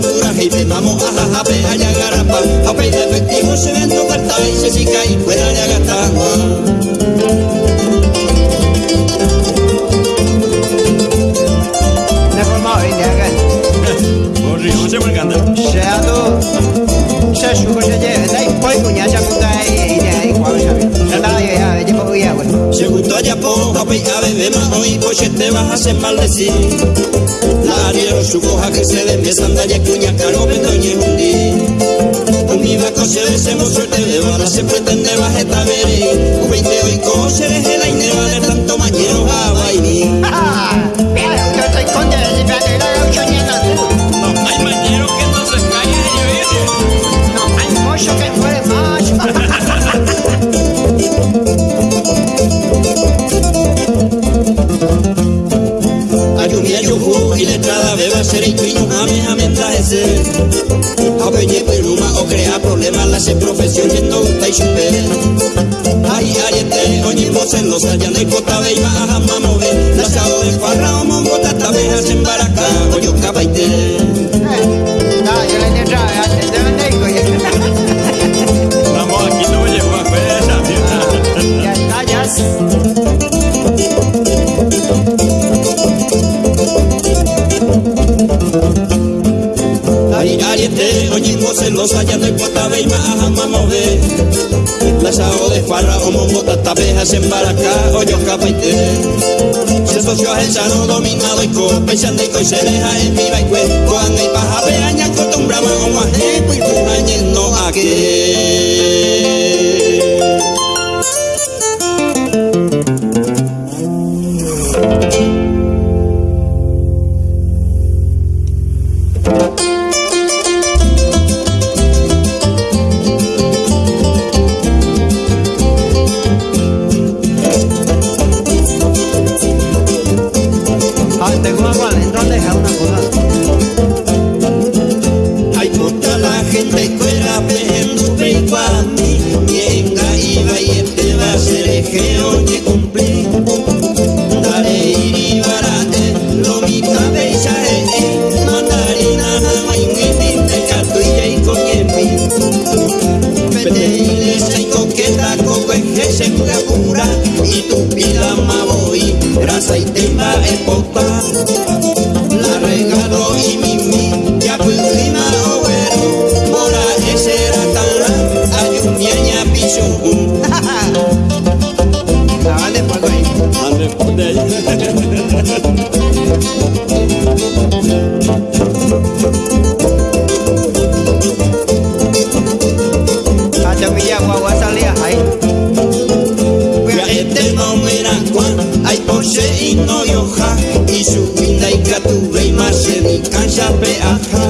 de pura gente, vamos a jajape, a yagarapa, a de efectivo, se ven tocar y se sica y fuera de agatar. ve a beber más hoy, coche te vas a hacer maldecir. La dieron su hoja que se desme sandalia, cuña, caro, doña y hundí. Unida coche de ese suerte de bala, se pretende bajar esta veré. Un 20 hoy coche de gela y neva de tanto mañero a bailar. ¡Ah! ¡Mira, yo estoy con serikriño jamás amenazarse. Apoye peluma o crea problemas la las profesión que no gusta y chupe. Ay, ariete, oñi vos en los allá de cota ve y baja mamove. Las de farra o mongota taberas en baracá, cabaite. Yo le entraba, yo le. hacen para acá, hoyos capaité. Se socio ajensano, dominado y copa, y y se deja en viva y cuerpo, anda y baja, peaña, acostumbramos a guajeco y Ete maumerankoa aipoxe inoioja Isu bindaikatu behi marxe bikanxape aja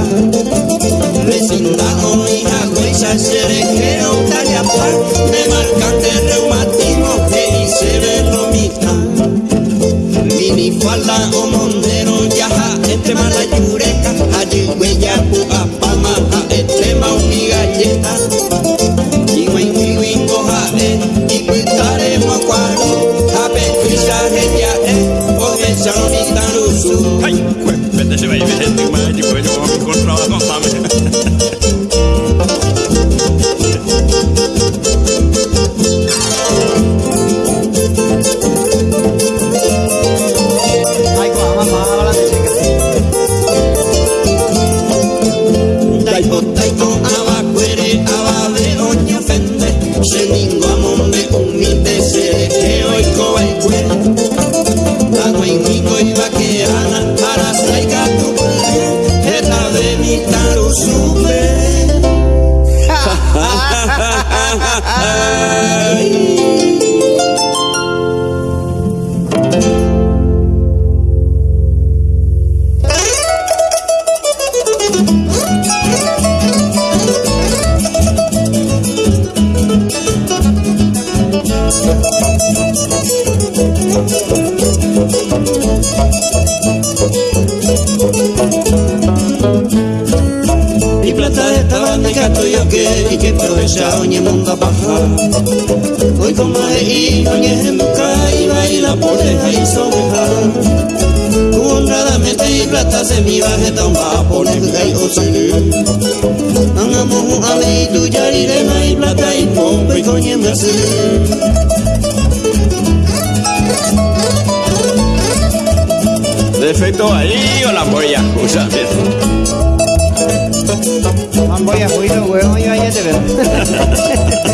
Honradamente y plata se mi baje tan va por el gay o sele. Angamo ale tu yari de mai plata y pompe coñe merce. Defecto ahí o la polla, usa Voy a jugar, huevón, yo ya te veo.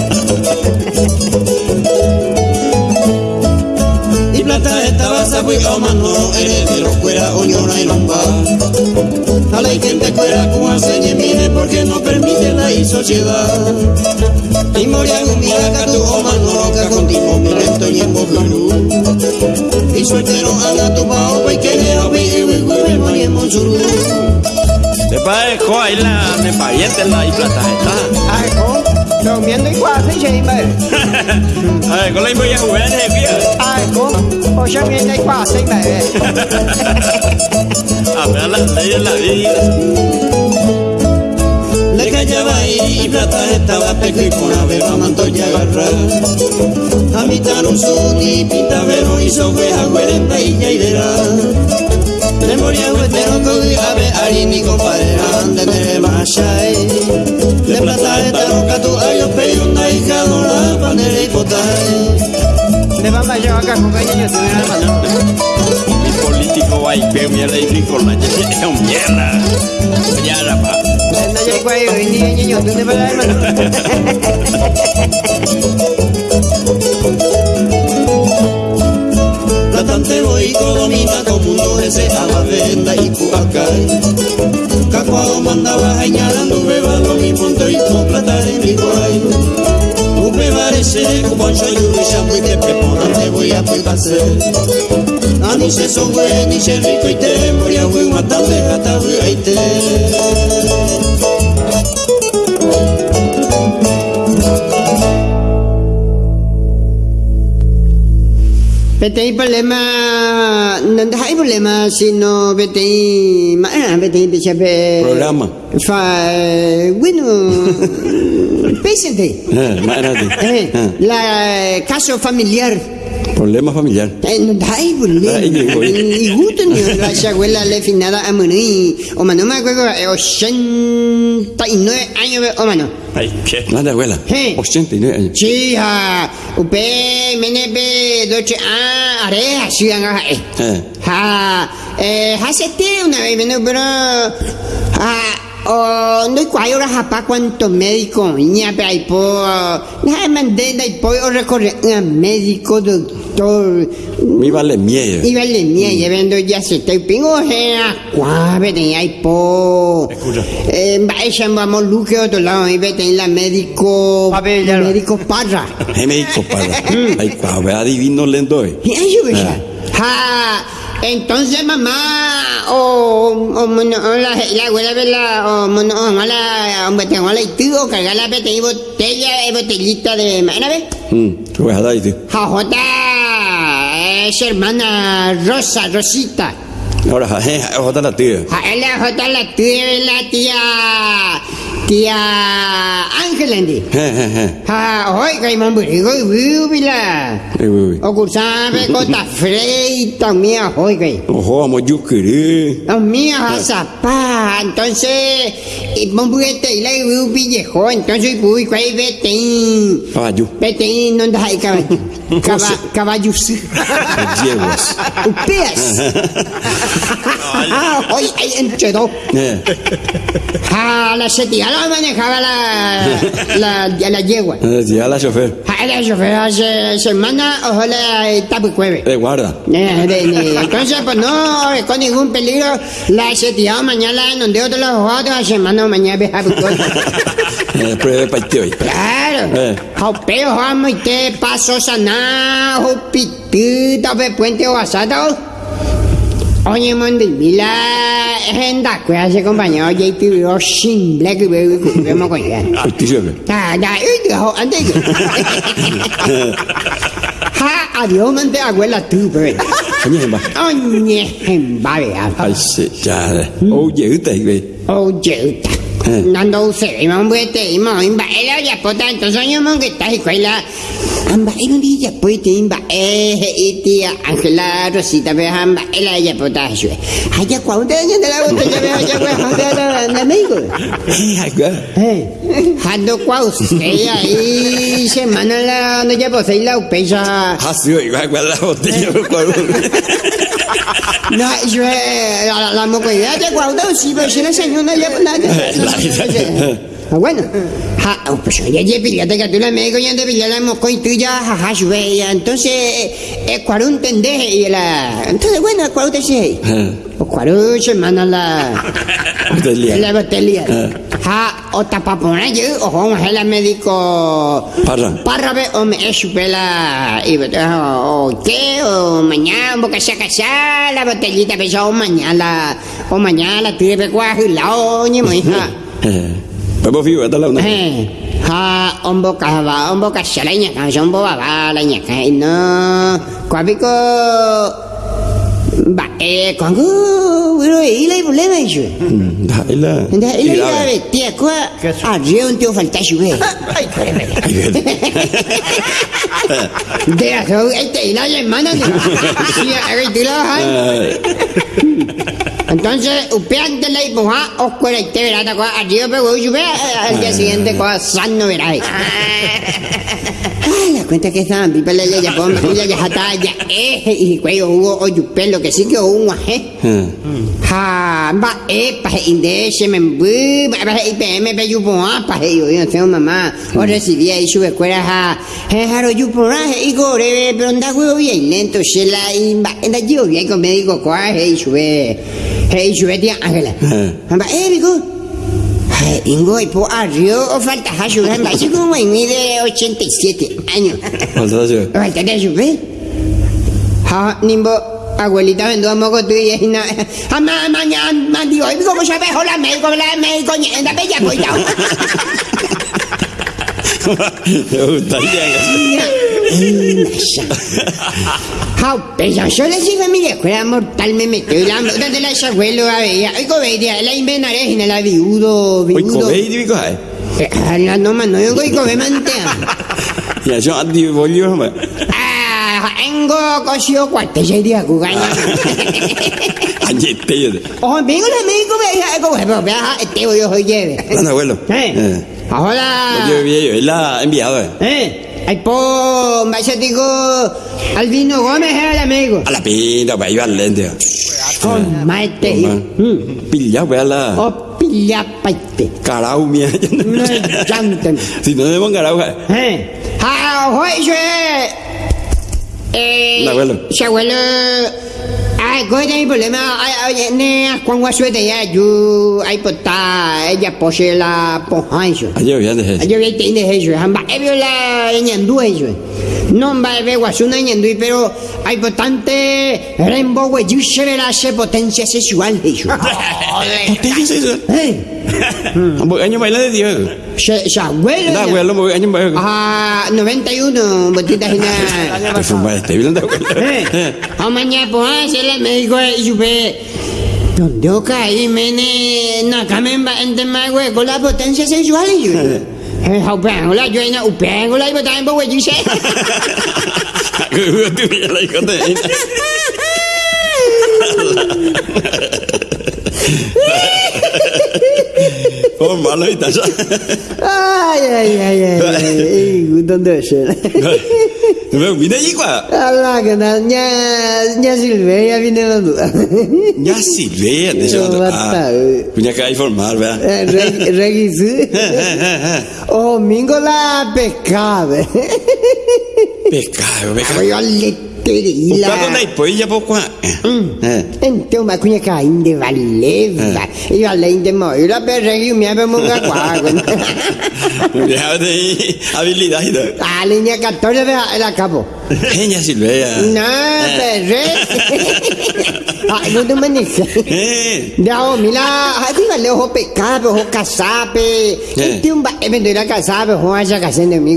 plata estaba sapo y mano eres de los cuera oñona y lomba. A la gente cuera como hace mire porque no permite la y sociedad. Y moria gumia catu o mano que continuo mi lento y en bojuru. Y sueltero anda tu pao y que le obi y we moria en monzuru. Te pae jo ahí la me pariente la y plata está. Ai, con, đâu miếng đấy qua thấy gì mà. A ver, con la voy a Ai, con, ô sao miếng đấy qua thấy mà. A ver la ley de la vida. Le callaba y plata estaba peco y con avero manto y agarrar. A mitad un sun y pinta vero y sobre agüerenta y yaidera. Le moría huetero con ave ari ni compadre ande de machai. Le plata esta roca tu ayo peyunda y cadora panera y potai. Le vamos a llevar acá con cariño, te voy a dar mano. Mi político va y peo mierda y rico la es un mierda. Mierda, pa. No llego ahí, hoy ni niño, tú te vas a dar mano. Platante voy domina como mundo ese a la venda y cuacay. Cacuado mandaba añadando beba lo mi punto y con plata en mi guay. Upe parece como yo y urisha muy de preponante voy a pulpase. Ani se son güey ni se rico y te moria güey matante gata güey y te. Vete ahí problema, no hay problema, sino ah. Programa. Fa, bueno, pésate. Eh, Imagínate. Eh, Eh, la caso familiar. Problema familiar. Eh, problema. Ay, ahí. Y gusto ni la abuela le finada a morir. O mano me acuerdo, eh, 89 años, o mano. Ay, ¿qué? La de abuela. Sí. 89 años. Sí, ha, upe, menepe, doche, ah, areja, sí, eh. Eh. Ha, eh, hasete una vez, pero, ha, oh, no hay cuayo la japa cuánto médico, ña, pe, ay, po, na, mandé, dai, po, o recorre, a médico, doctor, Mi vale miedo. y vale, mía, llevando ya se te pingo, era, cuave, de ay, po, Escucha. eh, vaya, vamos, luque, otro lado, y vete en la médico, ya médico parra. Ay, médico para. Ay, cuau, adivino lendo. eh. Y ahí yo veía, ja, entonces mamá, o, la, la abuela de la, o, la, la itu, o cargar la botella, botella, eh, botellita de, ¿una vez? Hmm, tú ves a dar, tío. Jajota, es hermana Rosa, Rosita. Ahora, otra la tía. Ja, es la jota la tía, la tía, tía Ángela, ¿enti? Eh, eh, eh. Ja, hoy, que hay mamburigo y bíbila. Eh, uy, uy. O cursabe cota freita, mía, hoy, que. Ojo, vamos, yo querí. Los míos a zapá, entonces, y mamburete y la y viejo, entonces, uy, cuál vete, Caballo. vete, no da hay caballo, Caba- caballos, Yeguas. upeas. Hoy hay enchedo. Eh. Ja, la setía la manejaba la, la, la, la yegua. Eh, Ya la chofer. Ja, la chofer hace semana, ojalá tapu cueve. Eh, guarda. Eh, de- de- Entonces, pues no, con ningún peligro, la setía mañana, donde otros los a semana mañana ve a Eh, pruebe para ti hoy. Claro. Eh. Jopeo, vamos, y te paso jopitita, pe puente o asado. Oye, Mondi, mira, es en da, que hace compañero, ya te veo sin black, y veo que vemos con ella. Pues tú sabes. Da, da, y te jo, antes que. Ja, adiós, mente, abuela, tú, pero. Coño, es más. Oye, en vale, Ay, sí, ya. Oye, usted, güey. Oye, Eh. Nando use, ima un buete, ima imba ela ya pota, entonces yo mon que está escuela. Amba era un día pues te imba eh y tía Ángela Rosita ve amba ela ya pota yo. Allá cuando años de la botella ve allá pues allá la amigo. Eh, agua. Eh, hando cuau se ahí semana la no ya pues ahí la upesa. Ha sido igual agua la botella. No, yo la la mocoidad de cuando sí pero si la señora ya pues nada. Ah, bueno, ha, oh, pues ya ya pillate que tú la médico ya te pillé la moco y tú ya jaja sube ya entonces es cuarun entendés y la entonces bueno cuarun te sé o cuarun semana la Botella. la botella ha o tapapona yo o a la médico. Parra. Parra ve o me es la o qué o mañana boca se casa la botellita pesa o mañana o mañana la tire pe cuajo y la oñe mo hija Vamos vivo, hasta la una. eh ha ombo ka va ombo ka shala nya ka jombo va va la nya ka no kwa biko ba eh kwangu wiro ile problema hizo Da, y la. Anda, y ile grave. ile tia kwa a rio un tío falta sube Ay, bien. de eso este y la hermana sí ahí tú la Eh, entonces upean de la ipoja oscura y te verá ta kwa a rio pero sube al día siguiente kwa sano verá. La cuenta que estaban pipa la ya pon ya ya hata ya eh y cuello hubo o pelo que sí que un eh eh. ha ba e pa inde se me bu ba e pe me pe yu po a pa yo yo tengo mamá. O recibí ahí su escuela ha he haro yu po a he go re pero anda huevo bien lento se la y ba anda yo bien con médico kwa he su ve he su ve tía Ángela. Ba e bigo Ay, Ingo y po arrio o falta ha su ve ba si como en mide 87 años Falta yo. Falta de su ve Ha nimbo abuelita vendo a moco tú y na ha ma ma ma ma digo y como sabes hola médico la médico anda bella cuidado Me gustaría Ha pero yo le sigo a mi escuela mortal me metió y la donde la abuelo a comedia la la viudo viudo digo, ay. la no man no yo y come mantea Ya yo antes volvió, ah engo cosio cuarte se día cugaña Ayer te yo. Oh, vengo la médico pero vea, este yo lleve. Abuelo. Eh. Eh. Ahora. Yo vi él la ha enviado, eh. Eh. Ay, po, vaya digo, Albino Gómez era el amigo. A la pinta, para ir al lente. Con maite. Mm. Pilla, pues a la. O pilla paite. Carau, mía. No llanten. Si no debemos carau, eh. Ah, ojo, yo. Eh. El abuelo. Su abuelo. Ay, ¿cuál es mi problema? Ay, oye, ne, cuando suerte ya, yo, ay, pues está, ella posee la pojancho. Ayer vi antes. Yo vi que tiene eso, hamba, he visto la ñandú eso. No va a ver guasuna ñandú, pero hay bastante rainbow, güey, yo se verá esa potencia sexual eso. ¿Usted qué es eso? Eh, Một anh baila de Dios. se, se abuelo. Da, ya. abuelo, một anh baila. Ah, 91, botita gina. Te fuma este, ¿vieron de abuelo? Eh, a mañana pues se le médico y supe. Donde oca ahí mene na kamemba ente más güey con la potencia sexual y yo. Eh, hau bang la yo ina upeng la iba también güey yo sé. Gue tuh ya lagi kata ini. Oh, malu itu aja. Ay ay ay ay. ay, ¿Dónde es él? Pero mira ahí gua. Allah que na nya nya Silvia viene la duda. Ya sih, lihat deh Oh, soalnya. tahu. Punya kayak formal, ya. Regisu. Oh, mingo la pecado. Pecado, pecado. Voy a letterila. Uppa con dai poi ya poco. Eh. Então, ma kunya ka inde valeva. Io alle inde mo, io la per regi mi ave monga qua. Ya de habilidad itu. Alle nya 14 de la capo. Ella Silvia. No, perre. Ay, no te manejas. Eh. No, mira, arriba le ojo pecabe, ojo casape. Este un ba, e vendrá casape, ojo haya casando de mi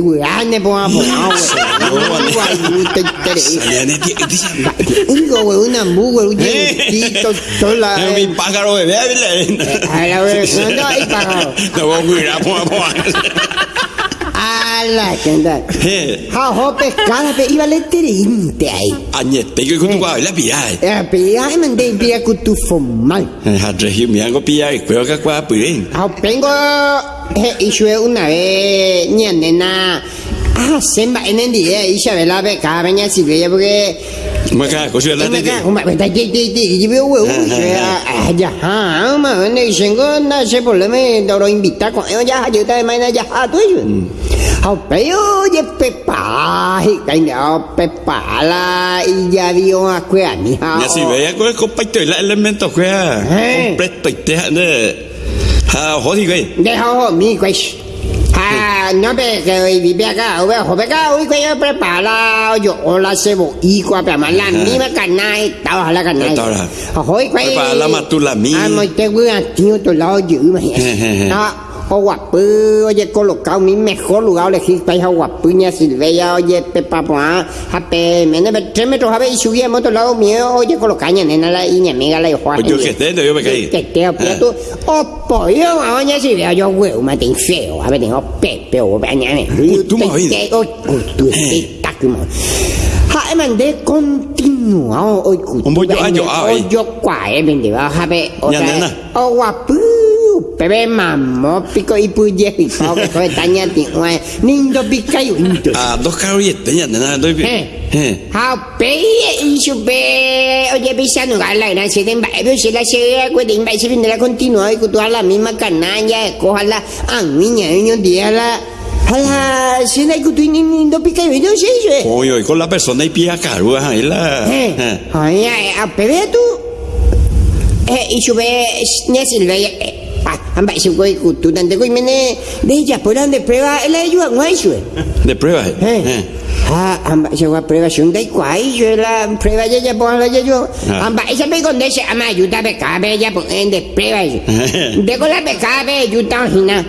güey. Digo, güey, una mu, güey, un dientito, sola. Mi pájaro bebé, A la vez, no, no hay pájaro. No voy a cuidar, po, po. Ala, ¿qué onda? Eh. Ha, ojo pescada, pe, iba le terinte ahí. Añete, que con tu guay la pilla. Eh, pe, ay, mandé, pia, kutu formal. Ha regio mi hago pilla y creo que cuá pirín. Ah, tengo eh, isue una vez ni nena ah semba en el día y se ve la beca venía si veía porque Me cago, cosa la me tete. cago ma ta ti ti ti y veo huevo ah ya ah ma ne shengo na se por le me doro invitar con yo ya yo te mañana ya ah tú yo ah pero ye pepa y caña pepa la y ya dio a cuea mi ha Ya si veía con el compacto y la elemento que Eh. completo y te de. Ha, jodi güey. Dejo mi pues. Ah, no ve que hoy vive acá, o veo, acá, hoy que yo prepara, yo, hola, cebo, y cuapa, más la misma carne, estaba la carne. Estaba la- Hoy que. Prepara la matula mi. Ah, muy te voy a tío, tu lado, yo, imagínate. Ah, o guapo, oye, colocado mi mejor lugar, elegí para esa guapuña, Silveia, oye, pepa, jape, menos de tres metros, ver, y subí a otro lado mío, oye, colocaña, nena, la, mi amiga, la. Pues yo que esté, yo me caí. Que te aprieto. O pollo, mañana si veo yo huevo, me tengo feo. A ver, tengo pepe o bañame. tú me oíste. O tú estás como. Ha, mandé continuado hoy. Un bollo ayo, ah, O eh. yo cuae, vende, va, a ver. O Ya, sea, o guapu. Bebé mamó, pico y puye, y que fue taña, nindo pica y unto. Ah, dos caros y este, ya, nada, doy. Eh. Eh. Hao pe y su pe oye bisa no gala gran se den baile se la se acuerda en baile se la continua y con toda la misma canalla coja la a niña niño día la a la se la que tú ni ni no pica y no sé yo Oye, oye, con la persona y pilla caro, ahí la. eh Eh. ay a pe ve tú eh y su pe ne silveia ah amba se coi cu tu tante coi mene de ella por donde prueba el ayuda no eso De prueba, eh. Eh. Eh. Ah, amba se wa prueba sun dai kwai je la prueba ya ya pon la ya yo. Ah. Amba esa pe con ese ama ayuda be cabe ya pon en de prueba. De con la be cabe ayuda hina.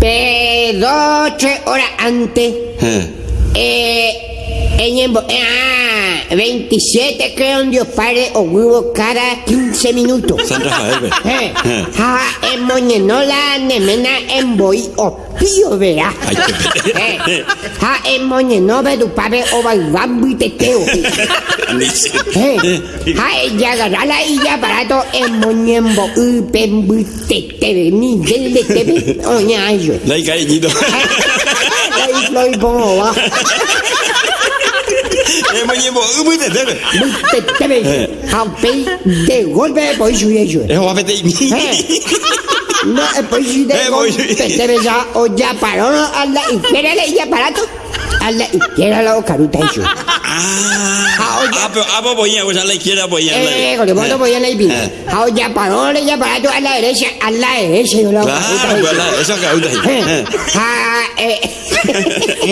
Pe dos tres horas antes Eh. En ah, 27 creo en Dios Padre o huevo cada 15 minutos. San Rafael, ve. Eh, Eh. en Moñenola, Nemena, en Boy, o Pío. Ay, qué Eh, ha en Moñenova, tu padre, o Baibambu y Teteo. Eh, ha ella agarrala y ya barato en Moñembo, y Pembu, Tete, ni del de Tebe, o ñayo. No hay cariñito. Ahí lo y pongo va. Eh, me llevo, uh, muy de. Tete, ha pe de golpe, pues yo yo. Es guapete y mi. Eh. No, eh, pues si de Eh, voy. golpe te ves ya, o ya paró a la izquierda y ya aparato. A la izquierda la caruta eso. Ah, ah, pero, ah, pues voy a usar la izquierda, voy a Eh, con el voto voy a la izquierda. Eh. Ah, ya paró y ya aparato a la derecha, a la derecha yo la Claro, pues, la- caruta. Eh, ah, eh.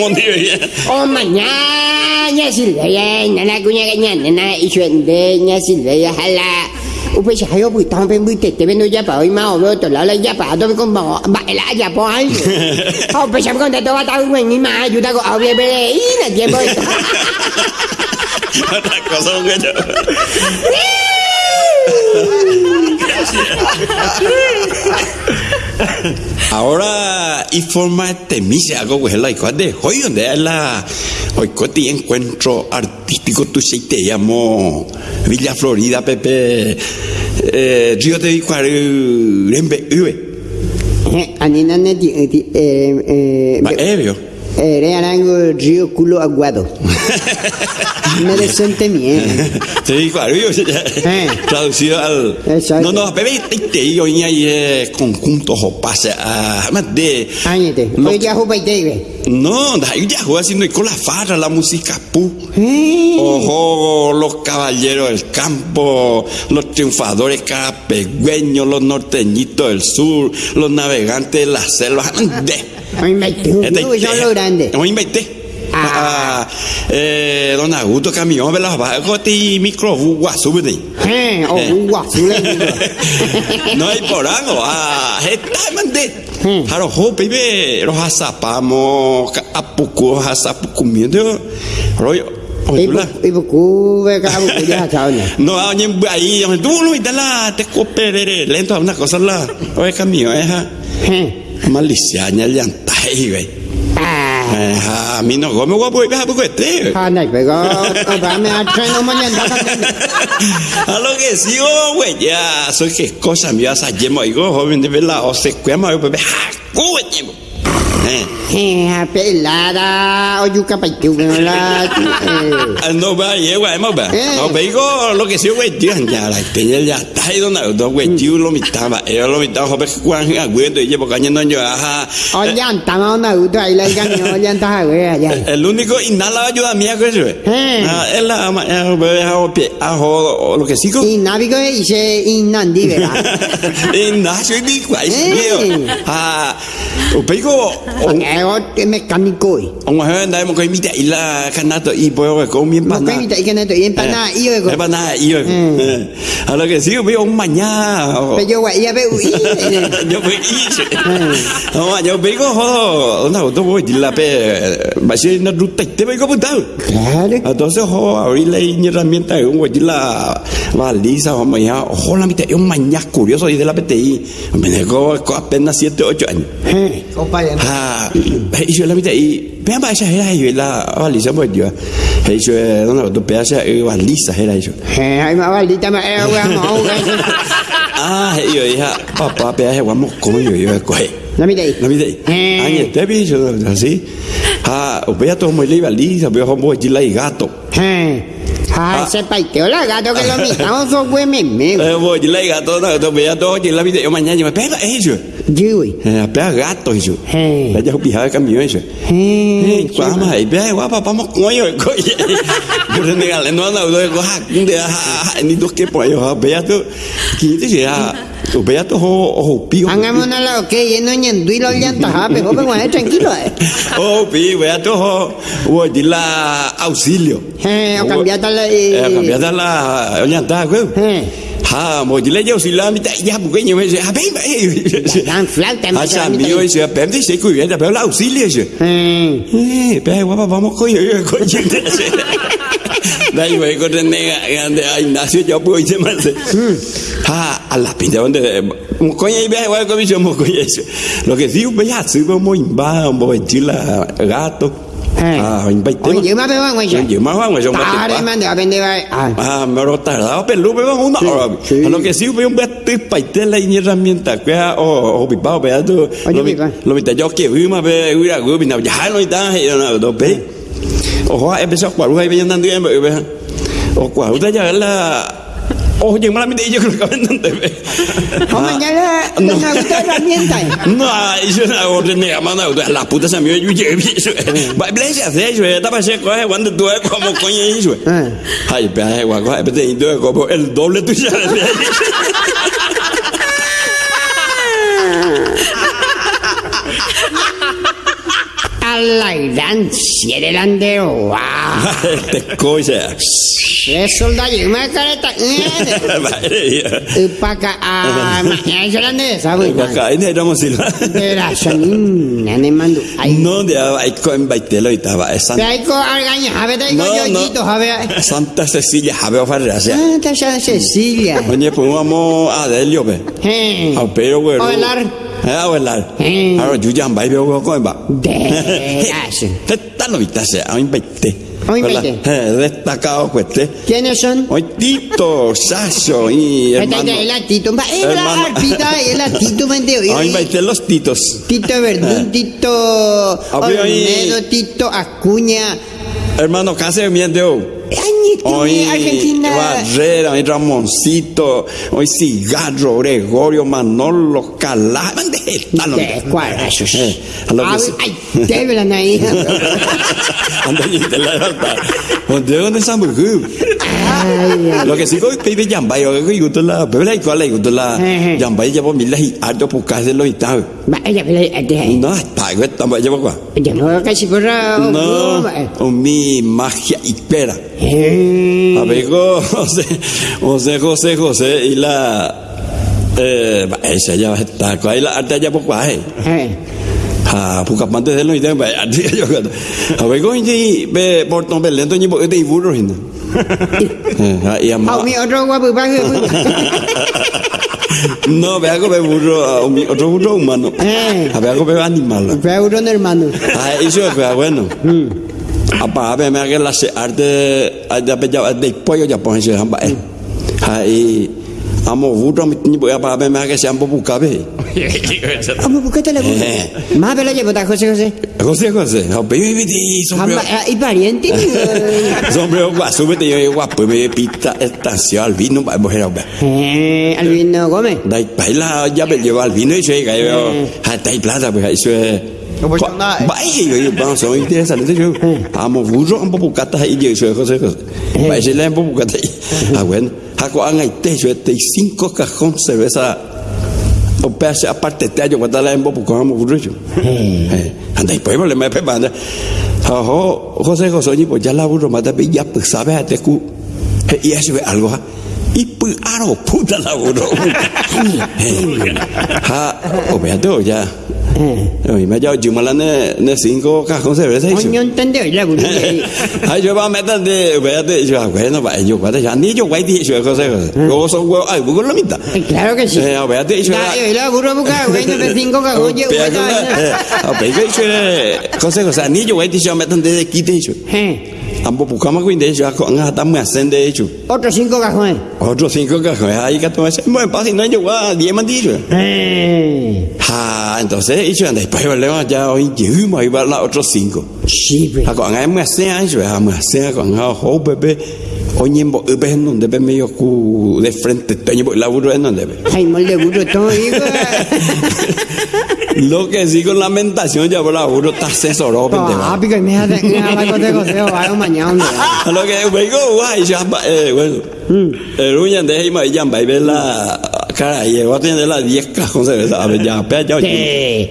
Oh, mañana Silveia, nana cuña nana y jala. Sa hayo pues tao pen bute te vendo ya pa hoy ma o veo to la la ya pa to con ba ba la ya po ai. Oh, pues sa con ba tao nguen ni ma ayuda ko au be be y na tiempo. Otra cosa, güey. Ahora, y forma de misa algo que es la igual de hoy donde es la hoy coti encuentro artístico tu se te llamo Villa Florida Pepe eh, Río de Vicuaru Rembe Anina ne ti eh eh eh re arango río culo aguado. No decente mien. Te Vicuaru Eh. traducido al Exacto. no no Pepe te te yo y ahí conjuntos o pase a más de Áñete. Lo- Hoy ya jupa y. No, da- ya juega haciendo con la farra, la música pu. Eh. Ojo, los caballeros del campo, los triunfadores carapegüeños, los norteñitos del sur, los navegantes de la selva. De. Hoy me tú, Este- son lo grande. Hoy invité. Ah, eh, don Augusto camión, ¿verdad? Va, goti micro guasu, ¿verdad? Eh, o guasu le digo. No hay por algo, ah, está mande. Hmm. Haro ho pibe, ro hasapamo, apuku hasapukumiendo. Rollo, Ibu oye, ibu ku ve ka bu ya chao ni. No, oye, ahí, tú lo viste la, te coopere, lento, una cosa la, oye, camión, eh, Eh. Malicia, ya llanta, güey. Ah. A mí no, como guapo, y poco este. Go a lo que sigo, güey, ya, soy que cosa me vas a llevar, digo, joven de verdad, o se cuema, güey, a pelada o yuca pa tu la. Eh. No va, va. Eh. No, digo, lo que sigo, güey, tío, ya, la peña ya está ahí donde, dos, güey, tío, lo mitaba, era lo mitaba, joven, Juan, aguento, y llevo cañando, yo, ajá. O yan ta ma na u dai la ga ni o yan ta ha we ya. El único inhala ayuda mía que güey. Eh. Ah, es la, eh, güey, a pie, a jodo, lo que sigo. Y nabi go i se in nan di ve la. Ignacio di qua, Eh. Ah, pego, Eh o te mecánico. ông hơi đây một cái mi chạy là khăn nát tôi y bôi cái câu miếng Mo pan ka mi ta i ka na to yen pa na i o go. cái pan na y rồi à là cái xíu với ông mà nha Pe yo wa ya be u i. yo với y ông mà yo với có ho nào tôi voi đi là pe bà sĩ nó rút tịch thế bây có bút đâu Claro. Entonces, ho, ahorita hay herramienta de un güey, la baliza, vamos ya, ojo, la mitad, un mañana curioso y de la PTI, me dejó apenas 7, 8 años. Eh. O pa ya. Ah, y yo la mitad, y vean, va, esa era yo, la baliza, pues yo, y yo, no, no, tu pedazo, baliza, era yo. Eh, ai ma va di ta ma e wa mo ga. Ah, y yo dije, papá, pedazo, vamos, como yo, yo, coge. Na mi dai. La mitad, año, te vi, yo, así, ah, vea todo muy baliza, veo como la y gato. Eh. Ha se pa te o la ga to que lo mi ta o so we me me. Eh, voy, la y gato, no, tú veas todo, la mitad, yo mañana, yo me pega, ellos. Ji ui. Eh, pega gato, eso. Eh. Ya yo pijaba camión, eso. Eh. Quá mà hãy bé quá papá mọc ngói rồi coi vậy Bữa nay là nó nào rồi có hạt cũng để hạt đi đốt cái bòi họ bé tôi kỹ thế gì à tụi bé tôi hồ hồ pi Hagamos la que yendo en duilo yan ta ha pe ho pe wa tranquilo. eh. hồ pi hồ vô đi là auxilio Eh, cambiata la eh eh. cambiada la llanta güey Eh. Ha mo đi lấy auxilio mi tại ya porque nhiều mấy à bé bé Dan flauta à ma cha mi ơi sẽ bé thì sẽ cười là bé là auxilio chứ Eh. Eh, bé quá papá mọc coi rồi coi chuyện thế Dai güey, con nega, grande, ay, nació yo pues se me hace. Ha, a la pinta donde mo coña y ve, güey, como yo mo coña eso. Lo que sí, ve ya, sí, vamos en ba, un poco chila, gato. Eh. Ah, en baite. Oye, yo me veo en Yo yo más vamos, yo más Tare man de aprender a. Ah, me lo tardaba, pero luego una hora. sí. A lo que sí, veo un baite paite la herramienta, que o o pipao, ve tú. Oye, Lo vi, pipa. lo vi yo que vi más ve, vi la gubi, no, ya no está, y no, no, ve. Ojo, empezó a jugar, güey, venían dando bien, ve. O cuál, usted ya la Oh, yo me la yo creo que andando ve. O mañana no me gusta herramienta. eh. No, eso no hago de nega, mano, la puta se me yo yo eso. Va, blese hace eso, estaba seco, eh, cuando tú es como coño eso. Eh. Ay, pero ay, guaco, ay, pero tú es como el doble tuyo. A la gran siete lande. Wow. Te cosa. Eso da yo me careta. Vale. Upaka a mañana yo lande, ¿sabes? Acá en el ramo silva. Era shanin, nane mando. No, de ahí con baitelo y estaba Pe Santa. ay ko argaña, habe dai ko No, yo no. jito, habe. Santa Cecilia, Javier Farrasia. Ah, ta ya Cecilia. Oye, pues vamos a Delio, ve. Pero güey. O velar. Eh, a velar. Eh. Ahora yo ya me veo con va. De. Te está lo viste, a baite. Eh, destacado, pues, te. ¿Quiénes son? Hoy Tito, Sasso y hermano. es la Tito. Es la arpita, es la Tito, mente. Hoy baite los Titos. Tito Verdún, Tito. Olmedo, Tito Acuña. Hermano, casi me dio. Hoy Argentina. Barrera, hoy Ramoncito, hoy Cigarro, Gregorio, Manolo, Calá, ¿dónde están los. Eh, que Ay, te verán ahí. La verdad. ¿Dónde dónde están los. Lo que sí que yo que yo la igual la yo Eh, eh. por mil la y por casa lo ella, ella, No, está por ella no casi corra. No, o mi magia y pera. Eh, A ver, José, José, José, José, y la. Eh, esa ya está, ahí la arte ya cuaje. eh. Ha, puka pante de lo y tempo, arte yo. A ver, con y ve por tomar lento ni por te iburo hinda. Eh, ha, y Ah, ama. mi otro guapo, va, No, ve algo ve burro, otro burro humano. Eh. A ver, algo ve animal. Fue un hermano. Ah, eso es bueno. Apa apa me que la se arte ada peja de pollo ya pon se hamba eh. Hai amo vudo mi ni apa apa me que se ambo buka be. Vamos, buscate la boca. Eh. Más vela llevo, José José. José José, ha be be di sombrero. Amba, ah, y pariente. Sombrero gua súbete yo guapo me pita estación al vino va mujer ba. Eh, Albino Gómez. Dai baila ya be lleva al vino y se ga yo. Ha dai plata pues eso es Como yo nada, eh. Vai, yo vamos a interesante yo. Amo vudo ambo bukata y yo soy José José. Vai se le ambo bukata. Ah bueno, hago an hay te yo te cinco cajón cerveza. O pese aparte te yo cuando la ambo bukata amo vudo yo. Eh, anda y pues le me pepa anda. Ajo, José José ni pues ya la vudo mata be ya pues sabe a te cu. Y eso es algo. ha. Y pues aro puta la vudo. Ha, o beato ya. Nè nè xin có các không sẽ phải thấy chứ. Coño, entendió, la gurú. Hay yo va a meter de vea de yo bueno va yo va ya ni yo va di yo cosa cosa. Yo so go ay bugo la mitad. Claro que sí. Eh, vea de yo. La, y la gurú busca, güey, de cinco cajos, oye, güey, A ver que yo cosa cosa ni yo va di yo meter de de yo. Ambo buscamos de hasta me hacen de hecho. Otros cinco cajones. Otro cinco cajos ahí que tú me bueno pasa no yo va 10 man di yo. Eh, Ah, entonces anda después va ya hoy me iba la otros cinco. sí, pues. à còn em mà xe anh rồi à mà xe còn hao hố bê bê o nhiên bộ ư bên nông de bên medio cu de frente te bộ la burro en donde ve Ay, molde gurú, todo, hijo. lo que sí con lamentación ya por la burro está asesorado Ah, pendejo. pico, me hace, me hace José José, va a mañana, lo que vengo guay ya eh bueno el uña de ahí mà ya va ver la cara y va a tener la 10 cajón se ve sabe ya pe ya Sí.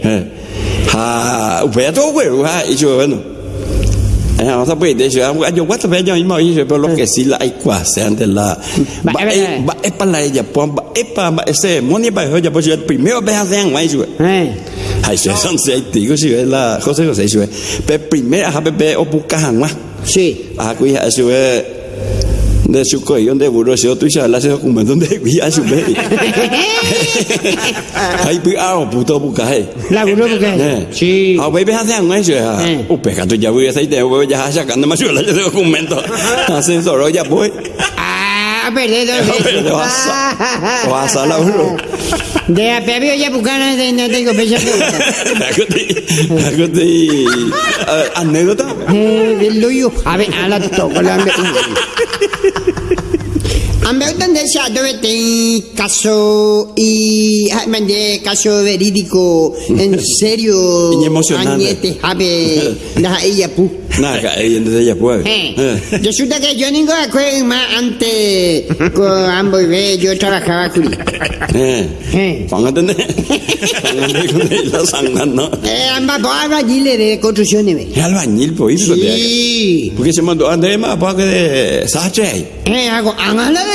ha ve todo güey y yo bueno. Eh, vamos a pedir eso. Yo voy a ver yo mismo y pero lo que sí la hay cuase antes la Va, eh, va. es para ella pues va es para ese money para ella pues yo primero ve a hacer más eso. Eh, Eso son si es la José José a sí. De su coño de burro se otro ya la se documento de vía su ve. Ay, pues ah, puto. La. Sí. Hace eso ya. O pega tu ya voy a ya sacando más la de documento. Hacen solo ya. Ah, vas a a la. De a pebio ya bucana, de. Eh, luyo. A ver, a la toco la ambe. Ambe donde se ha de caso y mande caso verídico en serio Y emocionante. añete habe la ella pu ahí entonces ya pues. Eh, resulta que yo ningo acuerdo más antes con ambos ve yo trabajaba con Eh. eh Póngate. Póngate con la sangre, ¿no? eh ambas habla allí de construcciones ve Es albañil, pues, de. sí Porque se mandó a andar más para que de Sache. eh hago angala de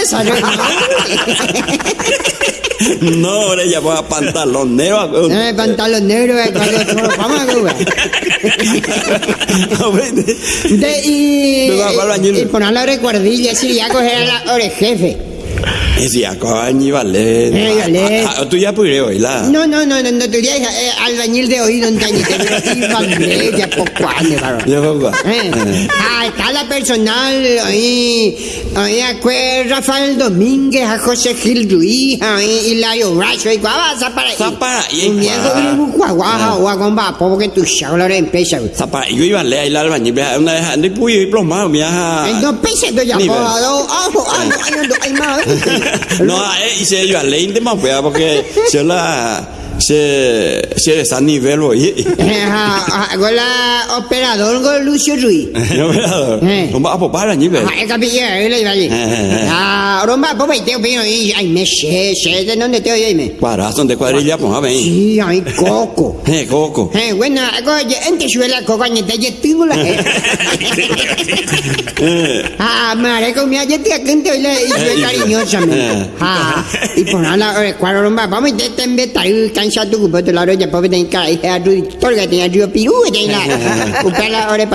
No, ahora ya va pantalón negro. pantalón negro cuando vamos a A ver, De, y, a y, y poner la recuerdilla, si ya coger la hora Eh, vale. Ah, Tú ya puedes oírla. No, no, no, no, no, tú ya, eh, albañil de oído, no te pero y vale, ya poco años, varón. Ya poco. Eh, ah, está la personal, ahí, ahí, fue Rafael Domínguez, a José Gil Ruiz, y guava, para ahí. Zapara, y guava. guagomba, porque tu chabla empieza, güey. Zapa, yo iba a leer ahí la albañil, una vez andé puyo y plomado, mira. No pese, ya, Ni po, ver. do, ojo, ay, No, eh, y se iba a de más, porque yo la. Se se esa nivel hoy. con la operador con Lucio Ruiz. Operador. Eh. Không bảo para nhỉ về. Ah, capilla, él iba allí. Ah, romba, popa, y te opino, y ay, me sé, sé de dónde te oye, me. Para son de cuadrilla pues a ver. Sí, ay, coco. Eh, coco. Eh, bueno, antes yo la coca, ni te llevo la. Ah, madre, comía, yo te acento y le hice cariñosa, me. Ah, y por nada, eh, cuadro romba, vamos, te te embeta, y cansa tu cupo, te la roya, pobre, te cara, y a tu, torga, te a tu, piru, te la. Upala, ore,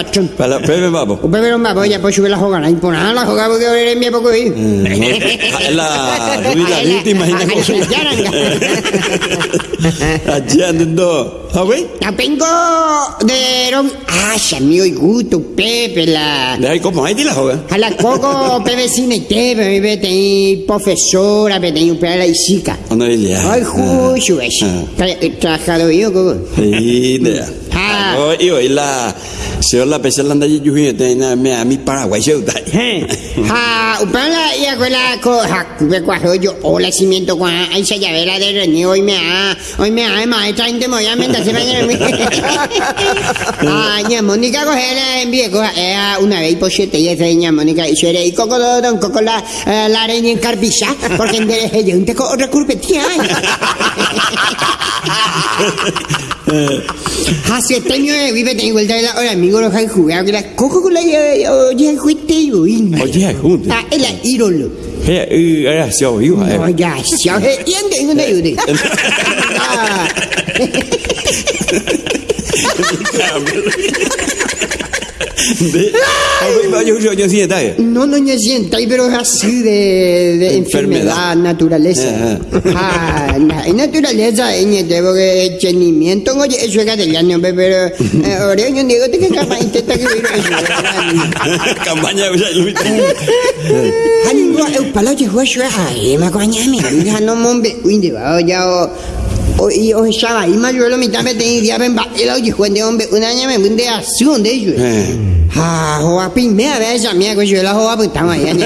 babo. Upala, romba, voy a subir la nada, la ahora eres mi poco. La ruida güey. La vengo de rom... Ah, amigo y gusto, Pepe, la... De ahí como ahí la joven. A la coco, Pepe, cine, te, Pepe, te, profesora, Pepe, te, para la isica. Ano ilia. Ay, justo, es. Trabajado yo, coco. Sí, de. Ah. Oh, iyo ila. Se la pesa landa yi yuhi te na me a mi Paraguay se utai. Ha, upala, y acuela, co, ha, me cuajo yo, hola, cimiento, cua, ahí se llave la de René, hoy me ha, hoy me ha, maestra, inte me voy a mentar, se va a mí. Ah, ña Mónica, coge la envíe, coja, eh, una vez, por siete, y esa ña Mónica, y suere, y coco, don, coco, la, eh, la araña en carpisa, porque en derecho, yo, un teco, recurpe, tía. Hace este años de vive, tengo vuelta de la hora, amigo, los hay jugado, que la coco, con la, oye, juiste, yo, y Oye, junto. Ah, es la ídolo. Eh, eh, era se oiu. No, ya, ya, y ande, y ande, y ande. Ah, De. Ay, yo yo yo está. No, no me sienta, pero es así de, de enfermedad, Enfermedad. naturaleza. Ah, la naturaleza, de porque entendimiento, oye, eso es castellano, pe, pero eh, ahora yo digo que capaz intenta que eso. Campaña Luis. Mi han no de ya o o i o sha ba i ma yo lo mi ta me te dia ben ba e lo ji huen de on be una nya me bun de a su de Eh. ha ho a pin me a mi ko ho a bu ma ya ni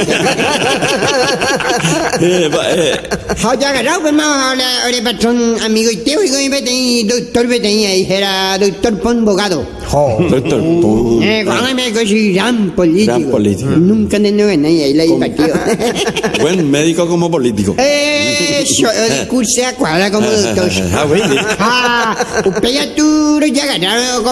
Eh, eh. ha ya ga rau be ma le ore amigo y teo y be te doctor be te ahí era doctor pon bogado. Eh cuando me ko si gran político Gran político. nunca de no ahí ahí la i partido Buen médico como político. Eso, el curso a cuadra como doctor. Ah, güey. Ah, usted ya tú ya ganaron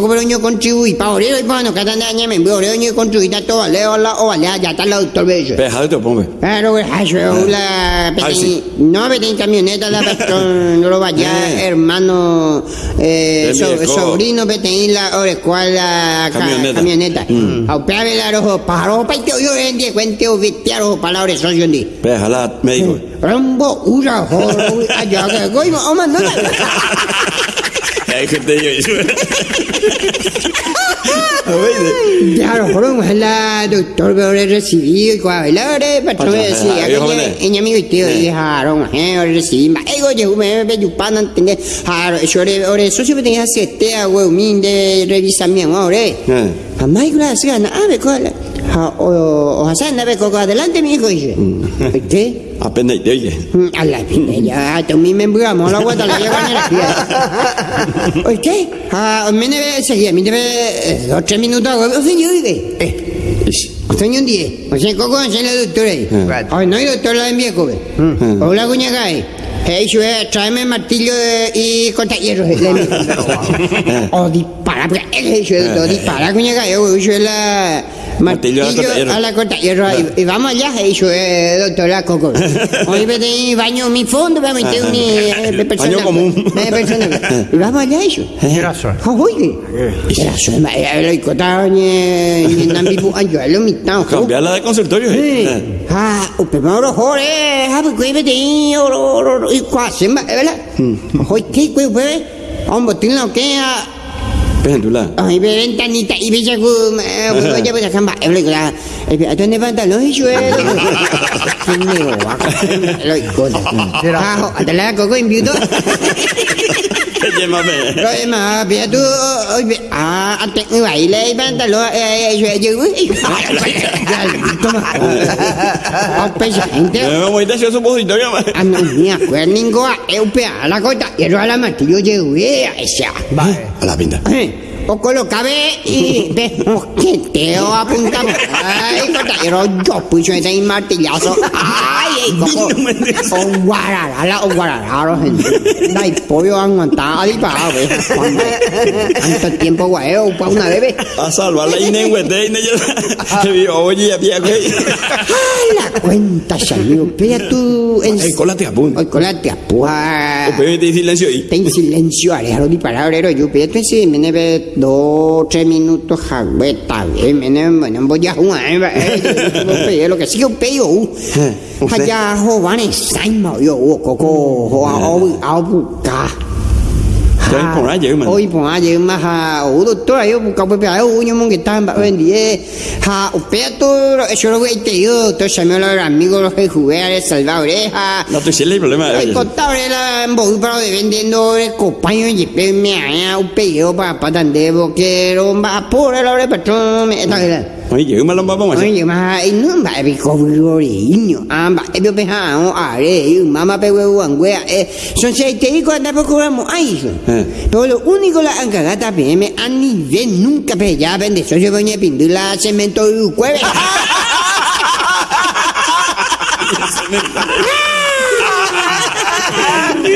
con el año contribuir para orero y para no cada año me envió orero y contribuir a todo leo la o vale ya está el doctor bello. Peja de pombe. Pero eso la Ah, sí. no me en camioneta la patrón no lo vaya Eh. hermano eh, sobrino vete la cual la ca- Camioneta. camioneta. Mm. La rojo paro pa yo yo en die cuente o vitiaro médico. Rambo ura ho ke goi ma oma no yo. Ah, güey. La doctor y Ajá, decía viejo que mané. en mi tío dijeron eh recibí ego yo me ve yo pan entender ah eso ore eso me tenía sete a huevo min de revisamiento ahora Eh. Mamá, gracias, a ver, ¿cuál? O Hassan, a ver, coco, adelante, mi hijo. ¿Qué? Apenas te oye. A la pinta, ya, tú mi membro, amo la guata, la en la fiesta. Oye, ¿qué? Ah, me debe seguir, me debe dos, tres minutos, yo dije, eh, sea, un día, o sea, coco, o sea, la doctora. Ay, no hay doctor, la envía, coco. Hola, cuñaca, ahí. Hey, yo, eh, tráeme martillo eh, y corta hierro. O dispara, porque yo lo dispara, cuñaca, yo, yo la Martillo a la corta hierro. a la. Y, y vamos allá, hey, yo, eh, doctora Coco. Hoy me tengo baño mi fondo, vamos a meter un eh, persona. Baño común. Eh, persona. Y vamos allá, eso. Gracias. Ah, oye. Era su madre, lo icota, ni ni nambi bu anjo, lo mitad. Cambiarla de consultorio. Sí. eh. Ah, o primero jore, ha pues vete oro oro y quase, ¿verdad? Hoy qué pues pues, hombre, tiene lo que a Pendula. Ay, ve ventanita y ve jago. Oye, pues acá va. Lo igual. ¿A dónde van los hijos? ¿Qué me va? Lo igual. Ah, adalah kau kau imbu tu. Oye, mame. Lo emang biar tu. Ah, atek ni wai le ban ta lo eh eh je je. Apa sih ente? Eh, Mau ita siapa sebut itu ya, mah. Anu ni aku ni kau eu pe ala kau tak ya ala mati yo je we Aisyah. Alah, pinta. Eh, O lo cabe y ve, mosqueteo apuntamos. Ay, kota, pero yo puso ese martillazo. Ay, coco. O guararala, o guararala, gente. Dai pollo aguantado, di para, ve. Tanto tiempo, guayeo, para una bebé. A salvar la ine, güey, de ine ya. Te vi, oye, ya pía, güey. La cuenta salió. Pero tú... en- Ay, cola te apunta. Ay, colate, apuja. Pero te silencio ahí. Ten silencio, alejaro di palabra, yo pero sí, me neve dos, tres minutos, jagüe, está bien, bueno, voy a jugar, eh, lo que sí que un peyo, allá, jovane, saima, yo, coco, joa, au, còn nói dữ mà. Ôi, bọn ai dữ mà, ha, ủ, tôi tôi là cậu bây giờ, ủ, nhưng mà người ta bảo bên đi, ha, ủ, bé tôi, eso lo que te digo, tôi se me lo amigo, lo que jugué, a salvar, ha, No, hay problema. contable un poco de vendiendo el compañero y pe me ha un pedido para para lo va por el hora patrón me está dữ mà lắm bắp mà. Oye, ma, y no va a ver cómo lo riño. Ah, va, e yo pensa, oh, are, y mamá pe. Eh, son seis te por curamos ahí. Eh. Pero lo único la encagata PM a nivel nunca pe ya vende yo venía pindula cemento y cueve.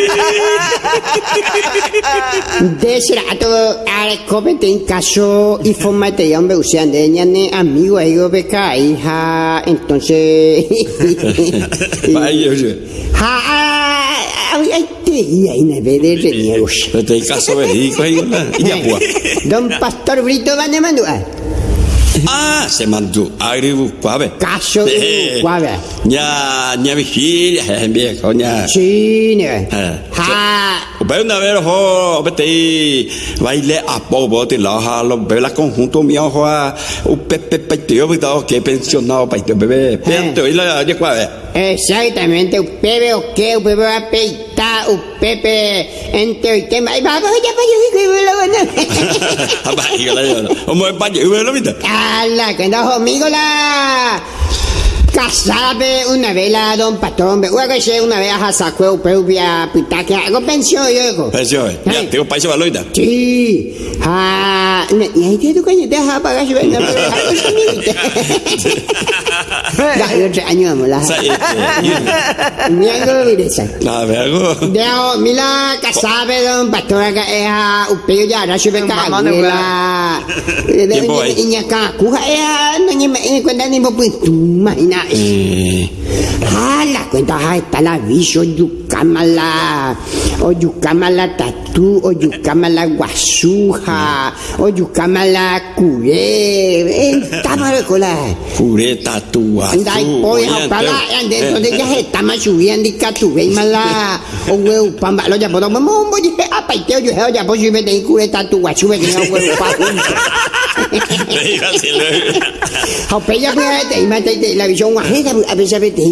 Desrato are comete en caso y formate ya hombre usan de ñane amigo ahí go beca hija entonces Vaya, oye. ha ay te y ahí ne ve de reniegos Pero te caso verídico ahí, ¿verdad? Y ya, pues. Don Pastor Brito van de mandu Ah, se mandó. Agribu, cuave. Eh. cuave Nhà, nhà vigilia, eh, viejo, nhà. sí ne Eh. ha Pero una vez, ojo, vete, baile a poco, te la jalo, ve la conjunto mío, ojo, un pepe peiteo, que pensionado, peiteo, bebé, peiteo, y la, ya cuave. Exactamente, un pepe o qué, un pepe va a peitar, un pepe uwe lo minta. ¡Hala! que no conmigo la casada pe, una vez la don patrón pe, una vez una vez a sacó pero via pita que hago pensión yo eh. Ya, tengo país baloita. Sí, ah, y ahí te tu coño te deja pagar su venda, pero algo es conmigo. Ya, yo la. Sa, eh, eh, Mira algo esa. Nada, ve algo. Deo, mila kasabe don pastora ka eh ha upeo ya ra sube ka mila. Tiempo ahí. Ka ku ha eh no ni me cuenta ni po tu imagina. Eh, Ah, la cuenta ha está la viso yukamala. O yukamala tatu, o yukamala guasuja, o yukamala kure. Estaba de cola. Pure tatua. Andai poi ha pala ande to de ya está más subiendo di katu ve mala o we pamba lo ya podo mo mo je apa te yo he ya po sube de kure tatu wa sube que no we pa Le iba a decir, ha pe ya pe te ma te la visión wa he a veces ve te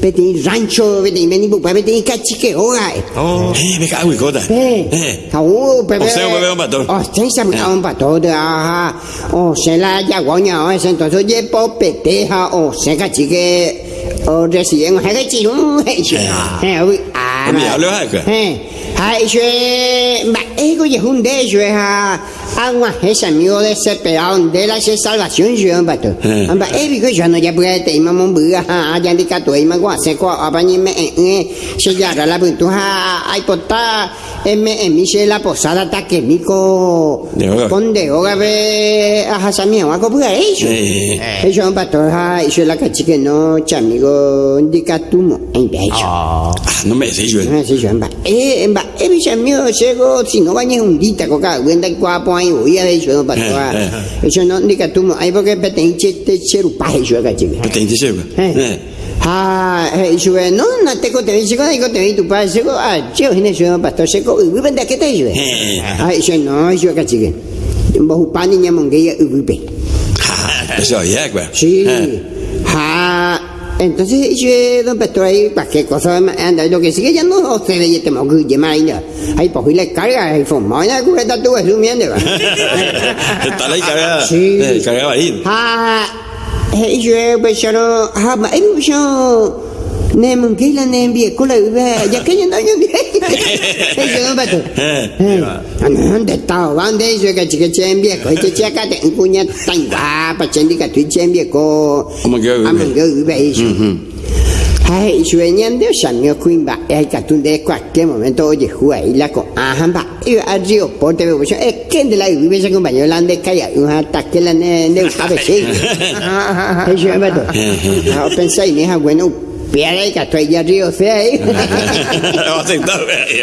pe te rancho ve te veni bu pe te cachique oga Oh, eh, me cago en cota. Eh, Eh, Kau bebe. O sea, bebe un patón. Oh, sí, se me un patón de ajá. Oh, se la ya guaña, oh, ese entonces oye popeteja, oh, se cachique, oh, recién, oh, que chiru, eh, uy, ah, Mira, hablo de acá. eh, ah, eso es, va, ego y es un de ellos, es a, agua, es amigo desesperado, de la se salvación, yo, un pato. Eh. Amba, eh, digo, yo no ya puede te ima mon buga, ha, ya di kato, ima gua, se ko, abani me, eh, eh, se ya la buntu, ha, ay, pota, eme, emi, se la posada, ta que mico, De hoga. con de hoga, ve, a hasami, a ko buga, eso. Eh. Eso, un pato, ha, eso la cachique, no, chamigo, di katumo, en eso. ah, no me decís, yo. Ah, sí, yo, emba. Eh, emba, eh, bicha mío, sego, si no bañes un dita, coca, cuenta el cuapo ahí, voy a yo no pato, ah. Eh, Eso no, ni katumo, ahí porque peten, chete, cherupaje, yo, cachique. Güey. Eh. Eh. Ah, eh, no, no te conté, dice, cuando digo, te vi tu padre, sego, ah, yo, en eso, pastor, sego, uy, vende, ¿qué te dice? Eh. Ah, eso no, eso, cachique. Bojupani ñamongueya ugupe. Ah, Eso ya, güey. Sí. Eh. Ja. Entonces, yo, don Petro, ahí, cualquier cosa, anda, lo que sigue ya no se ve, te moco, ya más, ahí, pues, le carga, ahí, fumó, ya, cubeta, tú, es sumiendo, Está la cargada. Sí. Eh, cargada ahí. Ha, hey, yo, pues, yo, ha, ma, em, yo, ne, mungki la ne, envié, cola, ya que yo no, yo, hey, yo, don Petro. Eh, Eh, ¿Dónde está? ¿Dónde dice que chica chembie? Que chica chica te encuña tan guapa, chendi que tu chembie ko. Como que ube. Amo que ube eso. Ay, sueñan de samio kuimba, ay que tú de cualquier momento oye juega y la con ajamba. Y al río porte es que de la ube se acompañó la de calla, un ataque la de sabe sí. Ay, yo me to. Ah, pensé ni es bueno, pierde que estoy ya río fea ahí.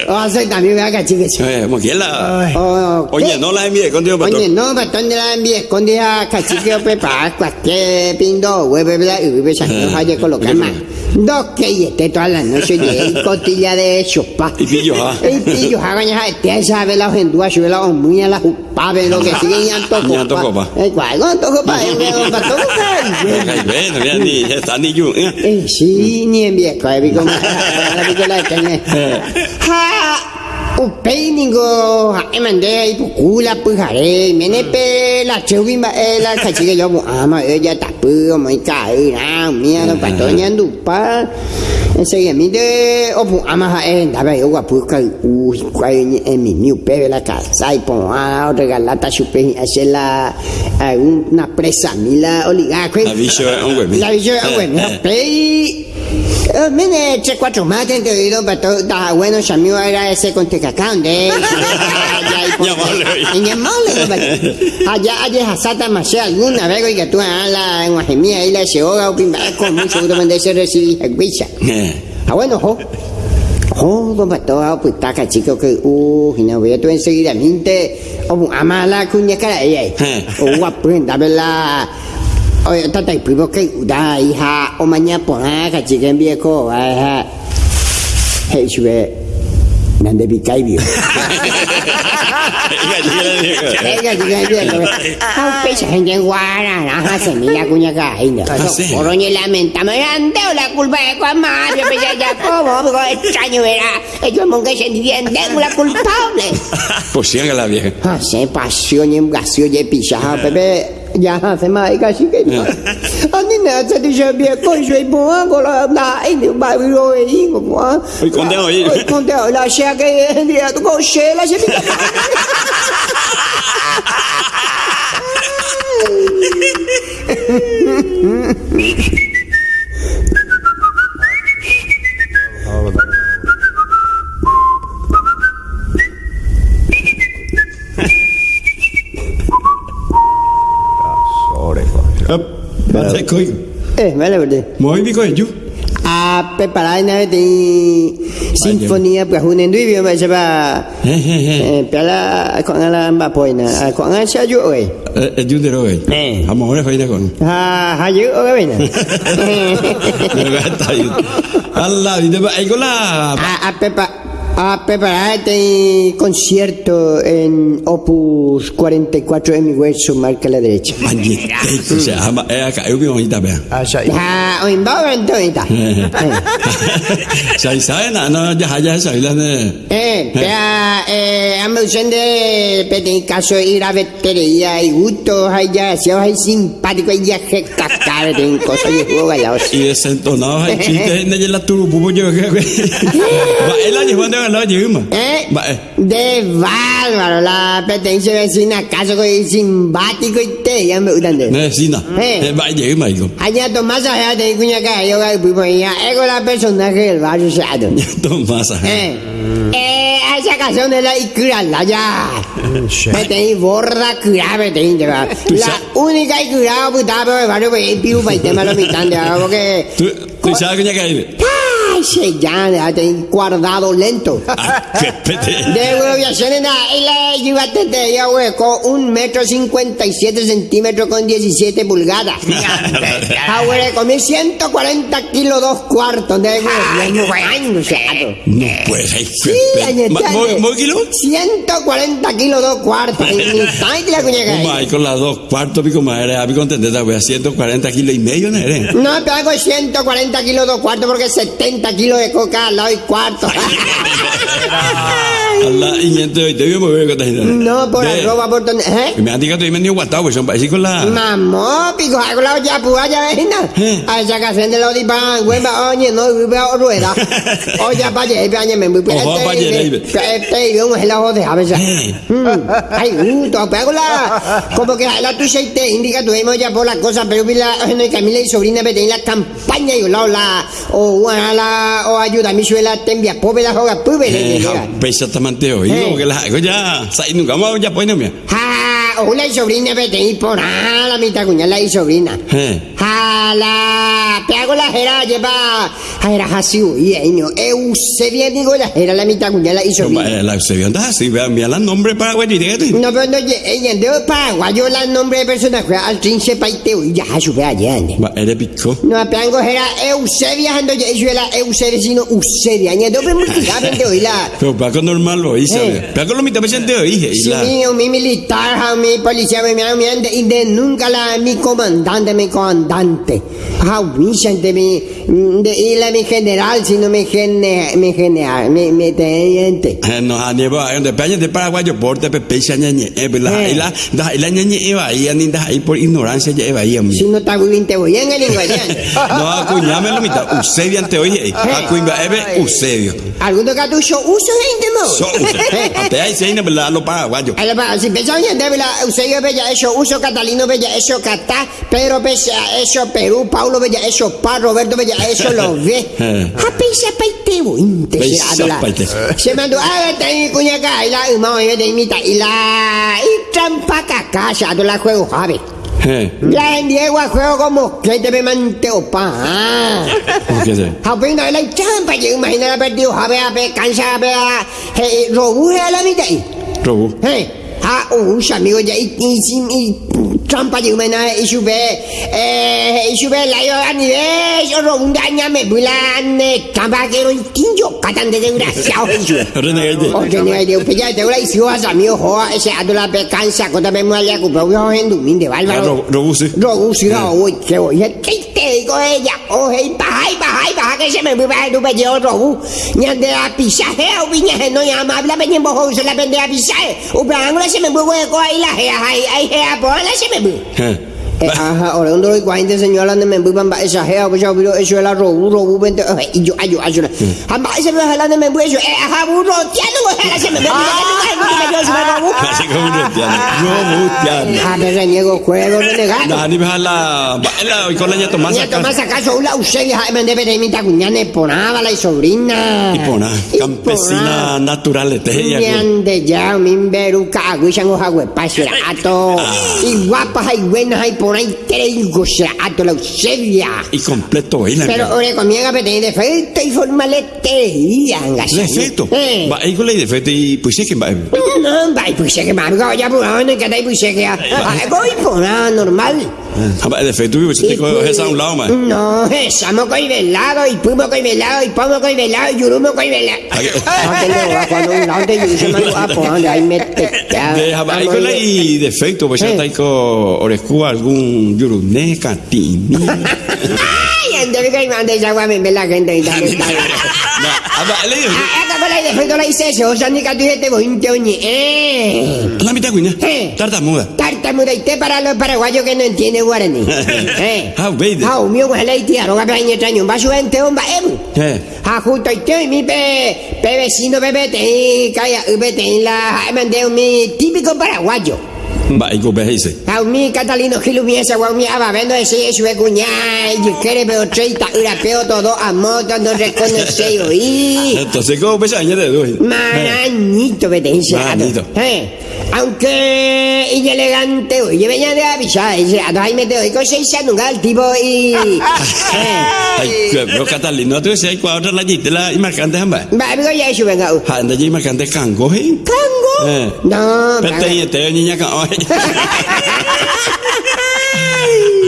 A. O sea, también me haga chica. Eh, que. Oh, Oye, no la envié contigo, Oye, patrón. no, batón de la envía, esconde a cacique o pepa, cualquier pindo, hueve, bla, y hueve, se nos haya colocar más. Dos que y este toda la noche, y cotilla de chupa. Y pillo, ah. Y pillo, hagan ya, te sabe la ojendúa, sube la muy a la jupa, ve lo que sigue, y anto Ñanto copa. Eh, ¿cuál? ¿Cuánto copa? Eh, batón, Ay, bueno, mira, ni está ni yo. eh. Eh, sí, ni en viejo, eh, vi como la. Ha, upei ningo, ha, emande pukula pujare, mene pe la chubi ma eh la kachiga yo bu ama eh ya tapu mo kai na mia no patonya ndupa. Mi de opu ama ha eh ndaba yo wa puka u kwai ni en mi miu pe la casa y pon a regalata chupe hacer la a una presa mila oligarca. La bicho, eh, un güey. La bicho, Eh, bueno, eh. play. Eh, Mene, tres, cuatro más te he oído, pero todo está bueno, ya mío era ese con tecacán de. Llamable, oye. Llamable, Allá, allá, Hasata Masé, alguna vez, oiga, tú, a la, en Guajimía, ahí la se hoga, con mucho gusto, de ese recibir, guicha. Eh. Ah, bueno, jo. Jo, don Pato, pues taca, chico, que, uh, y no voy a tú enseguida, minte, o ama la cuña cara, ella, Eh. o guapo, dame la. Oye, tata, y primo que, da, hija, o mañana, pues, ah, cachica, en viejo, ah, hey, sube, nande bicaibio. Venga, chica, en viejo, ah, pecha, gente en guara, ajá, semilla, cuña, caída. Ah, sí. Oroñe lamenta, me han dado la culpa de Juan Mario, pero ya, ya, ¿cómo? Digo, extraño, verá, ellos monga se entienden, la culpable. Pues sí, haga la vieja. Ah, se pasión y engasio y picha, Pepe. Ya hace más casi que no. Ani na sa di sa bia ko shui bo ko la na ai ni ba wi ro yi ko mo. Oi, con te oi. Oi con te la sha ke dia to ko she la se bi. Vale, coi. Eh, vale verde. Muy bien, coi, yo. A preparar na de sinfonia para un enduivio ba sa ba. Eh, eh, eh. Eh, pala ko ngala ba poina. Ko ngala sa ju oi. Eh, yo de lo que. Eh. Vamos ahora, coi, de con. Ha ha ju oi bena. Está ahí. Allah, y de ahí con la. a, a, prepa- a preparar este concierto en Opus 44 de mi hueso, marca a la derecha. Maldita. O sea, ama- eh, acá, yo vivo ahorita, vea. Ah, o en Bauer, entonces. Sai sai na no ya ya sai la ne. Eh, vea, eh, ando usando en caso de ir a vetería y gusto, ya, si hay simpático, hay ya que cacar, en cosas de juego gallados. Y desentonado hay chiste ne la turu pupo yo que. Va el. ¿Eh? Eh. De bárbaro, la pertenencia vecina, caso que es simpático y te, ya me gustan de. Eh. Eh va lleva igo. Allá Tomás allá de cuña que yo que allá, es con la personaje del barrio Sado. Tomasa. Eh, eh, a esa canción de la Ikura, la ya. Me tenéis borra cura, me tenéis de La única Ikura, estaba por el barrio, pues, piu, para el tema de los mitantes, porque. Tú sabes que ya que ¡Ay, ese ya, ya te guardado lento. Ah. De nada, y la llévate de ella, güey, con un metro cincuenta y siete centímetros con 17 pulgadas. Ah, güey, comí 140 kilos dos cuartos de No pues, ay, qué Sí, pete. añete, Ma- ¿mo- añete. mo kilo? 140 kilos dos cuartos. Y ni tal que la cuñaca. Uma, ahí con las dos cuartos, pico madre, a mi contenta, voy a 140 kilos y medio, ¿no? No, te hago 140 kilos dos cuartos porque 70 kilos de coca al lado y cuarto. Voy gente. no, por arroba, por donde. ¿Eh? Me han dicho que estoy medio guatado, pues son para con la. Mamó, pico, hago la olla ves, ¿no? Eh. A esa canción de la odipan, güey, oye, no, güey, rueda. Oye, pa' allá, pa' allá, me voy Ojo, pa' allá. Este, y vamos a la a veces. Ay, tu pego la. Como que la tuya y te indica, tuvimos ya por la cosa, pero vi la, no, y Camila y sobrina, me la campaña y la, o, bueno, la, o ayuda mi suela, te envía, pobre la joga, pobre, pesa hoy, Eh. como que la hago ya, sai, nunca vamos ya pues no me. Ah, una sobrina, vete y por ah, la mitad cuñada y sobrina. Eh. Hala, te hago la jera, lleva. Jera Hasiu, y ahí no. Eusebia, digo la jera, la mitad cuñada y No, sobrina. va, la se vio andar así, vea, mira el nombre para güey, dígate. No, pero no, ella de paraguayo, la nombre de personaje, al trince paiteo, y ya, sube allá, ¿no? Va, eres pico. No, peango era Eusebia, ando yo, yo era Eusebia, sino Eusebia, ni doble multiplicar, de hoy la. Pero para con normal lo hice, Eh. vea. Para con lo mitad presente hoy, Sí, la. mío, mi militar, ja, mi policía, mi mi mi ande- y de nunca la mi comandante, mi comandante. Ah, Vicente, mi de, y la mi general, sino mi gene, mi general, mi mi teniente. Eh, No, a nieva, donde peña de paraguayo, porte, pepe, ya ñañe, eh, pues la, Eh. y la, da, y la ñañe, iba ahí, ani, da, ahí por ignorancia, ya iba ahí, a mí. Si no está muy bien, te voy en el lenguaje. No, acuñame lo mitad, Eusebio ante hoy, eh, acuñame, ebe, Eusebio. ¿Algún cartucho uso de intemo? So, Eusebio. Ate ahí se viene, pues, la, los paraguayos. Ahí va, Si pensaban en debe la Eusebio Bella eso, uso Catalino Bella eso, Catá, Pedro Bella eso, Perú, Paulo Bella eso, Pa, Roberto Bella eso, lo ve. Eh. A peisa paitebo, la. paite. Se mandó, ah, te cuñaca, y la, y mamo, y de imita, y la, y trampa caca, se la juego, jabe. Eh, La en Diego a juego como que te me manteo pa. Ah. ¿por qué se? Japino, la trampa, yo imagino la perdido, jabe, jabe, cansa, jabe, eh, robuje a la mitad. Hey, ah, oh, amigo, ya, y, trampa de humana, y sube, eh, y sube la yo yo rondaña, me bulan, trampa que de desgraciado, y sube. Renegade. Oye, ni idea, pues ya te voy a decir, vas a mi ojo, ese ando la pecanza, cuando me mueve a comprar un en de bárbaro. ¿qué te digo ella? Y baja, y baja, que se me mueve a tu pellejo robu. Ni ande a pisaje, o viñaje, no llama, habla, me llevo, ojo, se la vende a pisaje. Un ángulo se me mueve, ahí la gea, ahí, ahí, gea, la me. Eh. Ajá, ahora un y señora donde me voy para esa gea, pues ya vio eso era robu, robu, vente, eh, y yo, yo, yo, amba, ese me jalando me voy, eso, eh, ajá, burro, tiano, ojalá se me que me yo, robu. Así como un tiano. Ah, me reniego juego. No, ni me la, hoy con la ñato más acá. más acaso una Eusebia me debe de cuñane ponaba la y sobrina. Y pona, campesina natural, te ella. Ñande ya, min veru caguishan o jagüe pasirato. Y guapas y buenas y por traigo serato la Eusebia. Completo. Pero comienza a tener defecto y formalete y angas. Defecto. Eh. Va, ahí con la defecto y pues que va. No, vai, pues sé que ya por ahí, que pues sé que voy por normal. Va, defecto, pues te coges esa a un lado, más. No, estamos coi velado, y pumo coi velado, y pomo coi velado, y yurumo coi velado. No tengo va cuando un lado de yo se mando a por donde ahí con la y defecto, pues ya está ahí con orescu algún yuruné, catini. Ay, ande que mande esa agua me ve la gente y tal. Ah, va, le digo, Ah, acá con la defecto la hice eso, o sea, ni que tú te voy a eh. la mitad, cuña. Eh. Tartamuda. Tartamuda y te para los paraguayos que no entienden guaraní. Eh. Ah, veide. Ah, mío, pues la tía, roga para ñe traño, va a su gente, homba, eh. Eh. Ah, justo y te, mi pe, pe vecino, bebé, te, calla, bebé, te, la, mandé mi típico paraguayo. Va, ahí con dice. A mi Catalino Gilumiesa, guau, mi aba, vendo ese, es cuñá, y quiere pero treita, urapeo todo, a moto, no reconoce, oí. Entonces, ¿cómo pesa añade de dos? Maranito, vete, ese Maranito. Eh. Aunque inelegante, oye, venía de avisar, dice, a te doy cosas nunca el tipo y... Catalina, tú otra la y marcante hamba. Va, amigo, ya eso, venga. uh. Anda cango, ¿eh? ¿Cango? Eh. No, Pero cango.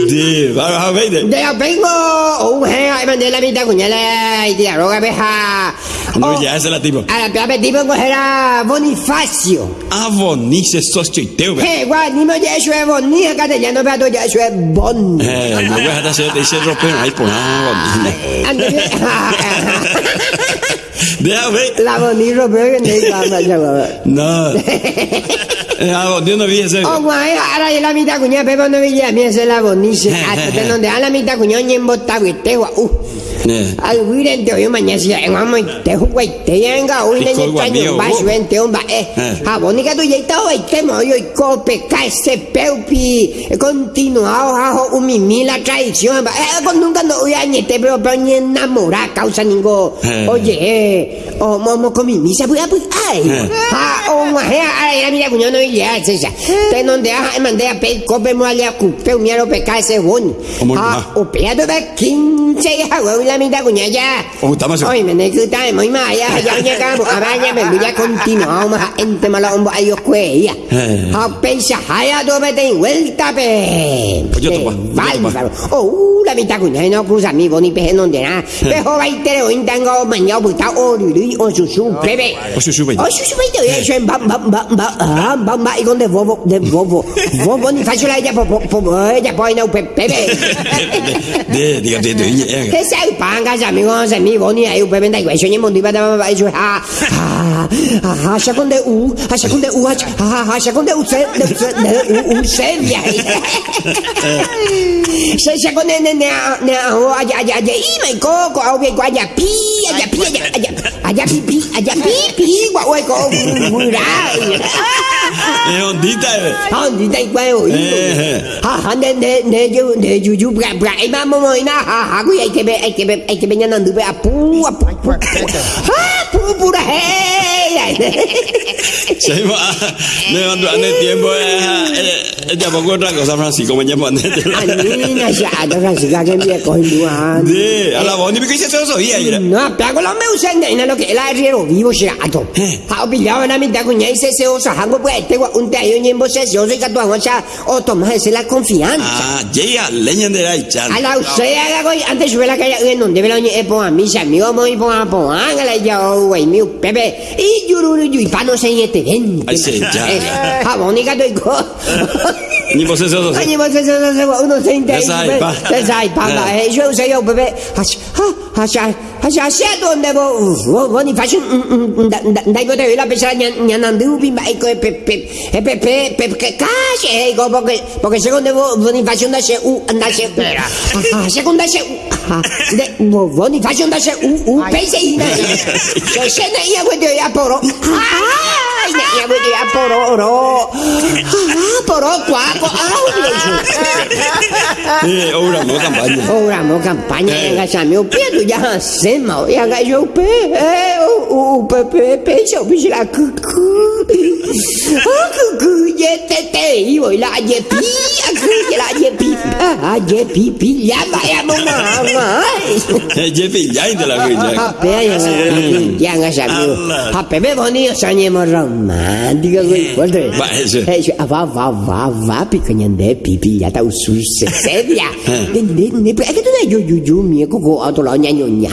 te te niña ka. Di, va a ver. De la vengo, un gen, ahí mandé la mitad cuñala y tía, roga beja. No, ya es la tipo. A la peor tipo cogerá Bonifacio. Ah, bonice sos chiteo. Eh, Eh, guau, ni me ya eso es Boni, castellano, pero ya eso es Bon. no voy a hacer ese ropero ahí por ah, bonice. Ver. La Boni Robert que no iba a pasar. No. Eh, Ah, bonice no vi ese. Oh, guay, ahora ya la mitad cuña, pero no veía, mira, se la bonice. Hasta donde a la mitad cuña, ni en botado, y te guau, uh. Eh. Al huir te hoy mañana si en vamos te jugué te llega hoy Y en con el año guamío, va vos. vente un va eh Eh. a bonica tu ya está hoy te mo yo cope caese peupi continuado hajo un mimi la tradición va eh con nunca no hoy año te pero pero ni enamora causa ningo oye eh o momo con mi misa pues pues ay ha o ma he ay la mira cuño no ya esa te donde a mandé a pe cope mo allá cupe mi aro pe bon ha ah. o peado de 15 ha güey la mitad cuña ya Oh, estamos Ôi mình này cứ tay mới mà ya ya ya ka bu abanya men bu ya continuo ma ente mala ombo ayo kue ya. Eh. Ha pensa haya do be ten vuelta pe. Pues yo topa, yo topa. Vale, Oh, la mitad cuña no cruza mi boni pe non de na. Pe ho vai tere o intengo mañana bu ta o lu lu o su su bebe. O su su, bebe. O su su bebe ya shen bam bam bam bam ah bam bam y con de bobo de bobo. Bobo ni faccio la ya po po po ya poi no pe bebe. De, diga, de, de, de. Thế sao bạn cả giờ mình ngon giờ mình vốn như ấy bên đây vậy cho những môn đi bắt đầu vậy rồi ha ha ha ha sao con để u ha sao con để u ha ha ha sao con để u sẽ để để u u sẽ vậy sao sao con để nè nè nè ô à dạ dạ dạ ý mày có có ao về qua dạ pi à dạ pi à dạ à dạ à dạ pi. pi à dạ pi pi qua ôi có vui ra Eh, ondita, eh. không thì đây quay ôi Eh. ha ha nè nè nè chú nè chú chú bra bra em mà mồi na ha ha cái ai cái bé ai cái bé ai cái bé nhà nằm được bé apu apu. Ha pu pu ra hey Se iba a- le mando a tiempo. Eh, eh, ya pongo otra cosa, Francisco, me llamo anh na sa đó là sự ra cái bé coi luôn à De, a la boni, porque se lo sabía. y era- No, pero lo meu sende ina lo que la riero vivo xerato. Ha pillado na mitad cuña y se se osa hango pues te un te ayo ñembo se se osa catu o sea o toma ese la confianza. Ah, llega, leña de la chan. A la usea antes sube la calle en donde velo e po a mis amigos moi po a po angala ya güey mi pepe y yururu yu y pano se yete ven. Ay, sí, ya. Ha bonica to go. Ni vos eso, eso. Año vos se se se uno se inte. Se sai pa. Se sai pa. Ah. Eh, yo se yo pepe. Ha ha ha ha ha donde vos vos vos ni fashion dai go te la pesa nya nandu bi mai ko pe pe pe pe pe pe que cache eh go porque porque secondo vos vos ni fashion da se u anda se ah secondo se ah de vos vos ni fashion da se u u pese ina se se na ia go te ya poro ah ina ia go te ya poro ro ah poro kwa ko ah Eh, ahora no campaña. Ora mo Eh. nga sa mio pedo ya sema ya ga yo pe eh o o pe pe pe so bi la ku ku ah ku ku ye te te i voi la ye pi a ku ye pi ah ye pi pi ya ba ya mo ma ma Eh, Jefe, ya inte la guilla. pe ya ya ha pe be nye mo romantica ku guarda Va, eso. eh ah, va va va va pi kanyande pi pi ya ta usu se sedia ne ne ne pe che tu dai giù giù giù mi ko ko auto la nya nya nya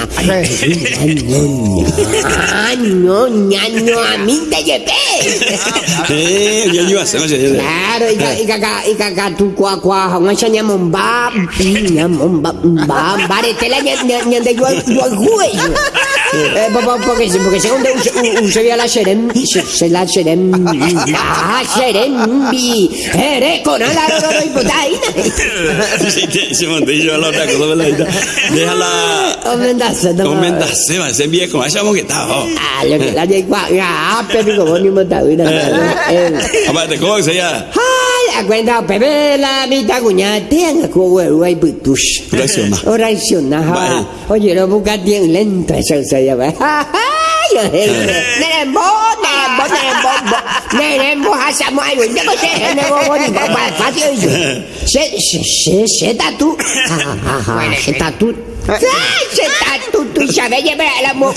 nya nya nya mi te ye pe Eh, ya iba a hacer, oye, oye. claro y ca y ca y ca tu kwa kwa ha nga nya mom ba nya mom ba ba ba de te la nya nya nya de yo yo gue eh papá porque porque secondo un se via la serem se se la serem la serem bi ere con la ro ro ipotaina Sí, te- se mandé yo a la otra cosa, ¿verdad? Déjala. Comendasse, no. Comendasse, ma se viejo, ma siamo che stavo. Ah, lo che la di qua, ah, per il comune montauna. Aparte, ¿cómo que se llama? Hai, a guarda, pepe la vita cugnata, tenga come vuoi butus. Raziona. Raziona, ha. Vai. Oye, lo buca di lento, eso se llama. Ah, io, nere bo, nere nerembo hasamo ayo ndeko se nebo boni ba fácil yo se se se se tatu se tatu se tatu tu sabe ya la mo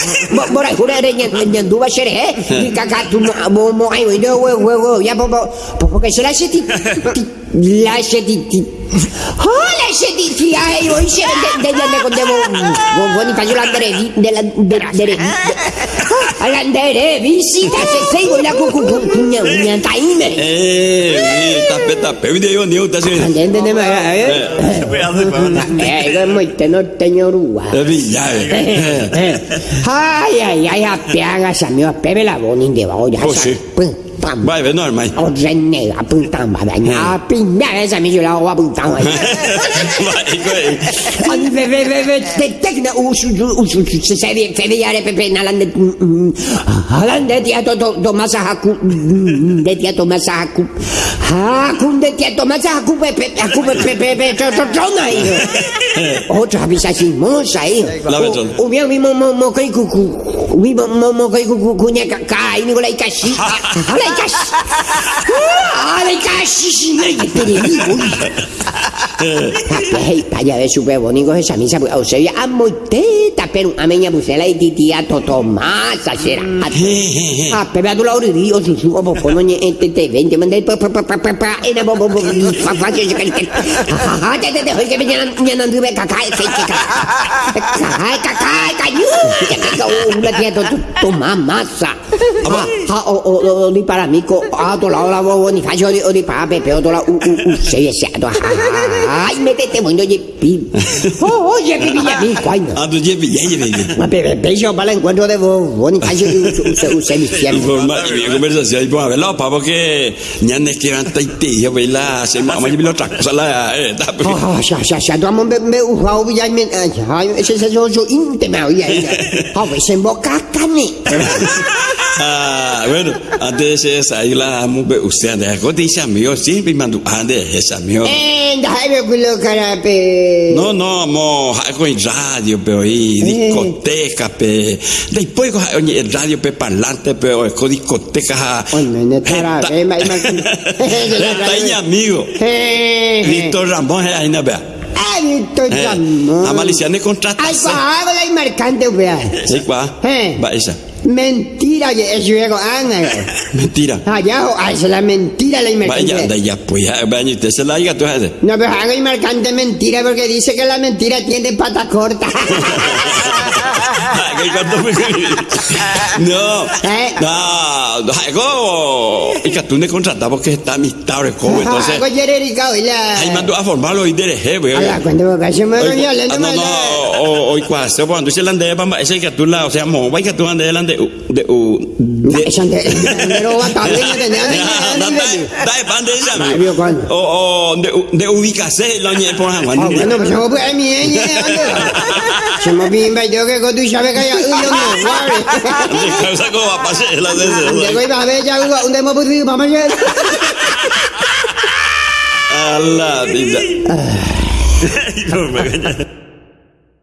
mo ra jura re nyen nyen duba sere he kaka tu mo mo ayo ndo we we we ya po po porque se la se ti la se ti Oh, la se ti ti ay yo se de de de con debo boni fa yo la dere de la de dere Alandere visita se sei la cucu nya nya taime Eh, tape tape video ni uta se. Ande ne ma eh eh ga mo teno teñorua Villa. Ay ay ay apiaga sa mio pebe la boni de ba ya Oh, sì. Pam Vai, ve normal. O renne a puntan ba da nya pinda esa mi la wa puntan Vai, vai. Ani ve ve ve ve te tekna usu usu se se ve fe ve yare pepe nalande alande dia to to to masa haku de dia to masa haku haku de dia to masa haku pepe haku pepe pepe to to to na iyo otra vez así mosa iyo La beton. o mi mi mo mo mo kai kuku mi mo mo mo kai kuku kunya ka kai ni golai kashi 来家洗，我来家洗洗，我一百零五里。Hei, paya de super bonito esa misa, o sea, a moiteta, pero a meña busela y titia toto masa será. Ah, pero a tu lado di o su su o po no ni ente te vente mande pa pa pa pa pa pa ena bo bo bo fa fa que que que ha te te te hoy que me llenan llenan de caca que que caca caca cañu que que una tía masa. Ha o o di para mí a to lado la bo di o di pa pe pe o to la u u u se se to. Ay, métete bueno ye pi. Oh, ye pi ya pi cuándo. Ah, tu lleve, ya lleve. Ma pe pe yo para el encuentro de vos, vos ni fa yo se se mi Informa y bien conversación y pues a verlo, papá, porque ya no es que van a ir, yo voy la, se me va a llevar otra cosa, la, eh, está, pues. Ah, ya, ya, ya, tu amor me, me, ujau, ya, me, ya, ese es yo, yo, íntima, oye, ah, pues en boca, cane. Ah, bueno, antes de esa, ahí la amo, usted, de algo dice amigo, siempre mando, antes de esa, amigo. Eh, déjame culo, cara, pe. No, no, amo, algo en radio, pero ahí, discoteca, pe. Después, oye, el radio, pe, parlante, pero es con discoteca. Oye, me estará, ve, ma, ma. Está ahí, amigo. Eh, Víctor Ramón, ahí no vea. Ay, Víctor Ramón. A Maliciane contrata. Ay, guau, la marcante, vea. Sí, cuá. Eh. Va esa. Mentira, digo, Ana. Mentira. Allá, ay, esa es la mentira, la Vaya, anda marcante. ya, pues, ya, vaya, usted se la diga, tú haces. No, pero hago y marcante mentira porque dice que la mentira tiene pata corta. Cuando No, Eh. no, no, algo. Y que tú me porque está amistad, ¿cómo? Entonces, ahí mando a formarlo y de jefe, Ala, cuando me casi me voy Hoy, hablando ah, no, no, hoy cuando cuando se lande bamba ese que tú la, o sea, mo, que tú delante de de bien, de de de lo por han Ah, bueno, pues yo voy a mi ella, ¿dónde va? Se me pimba, yo que que ya, uy, yo no, guarde. De causa como va a pasar la Ande, de voy a ver, ya, ¿dónde hemos podido? Vamos a A la vida.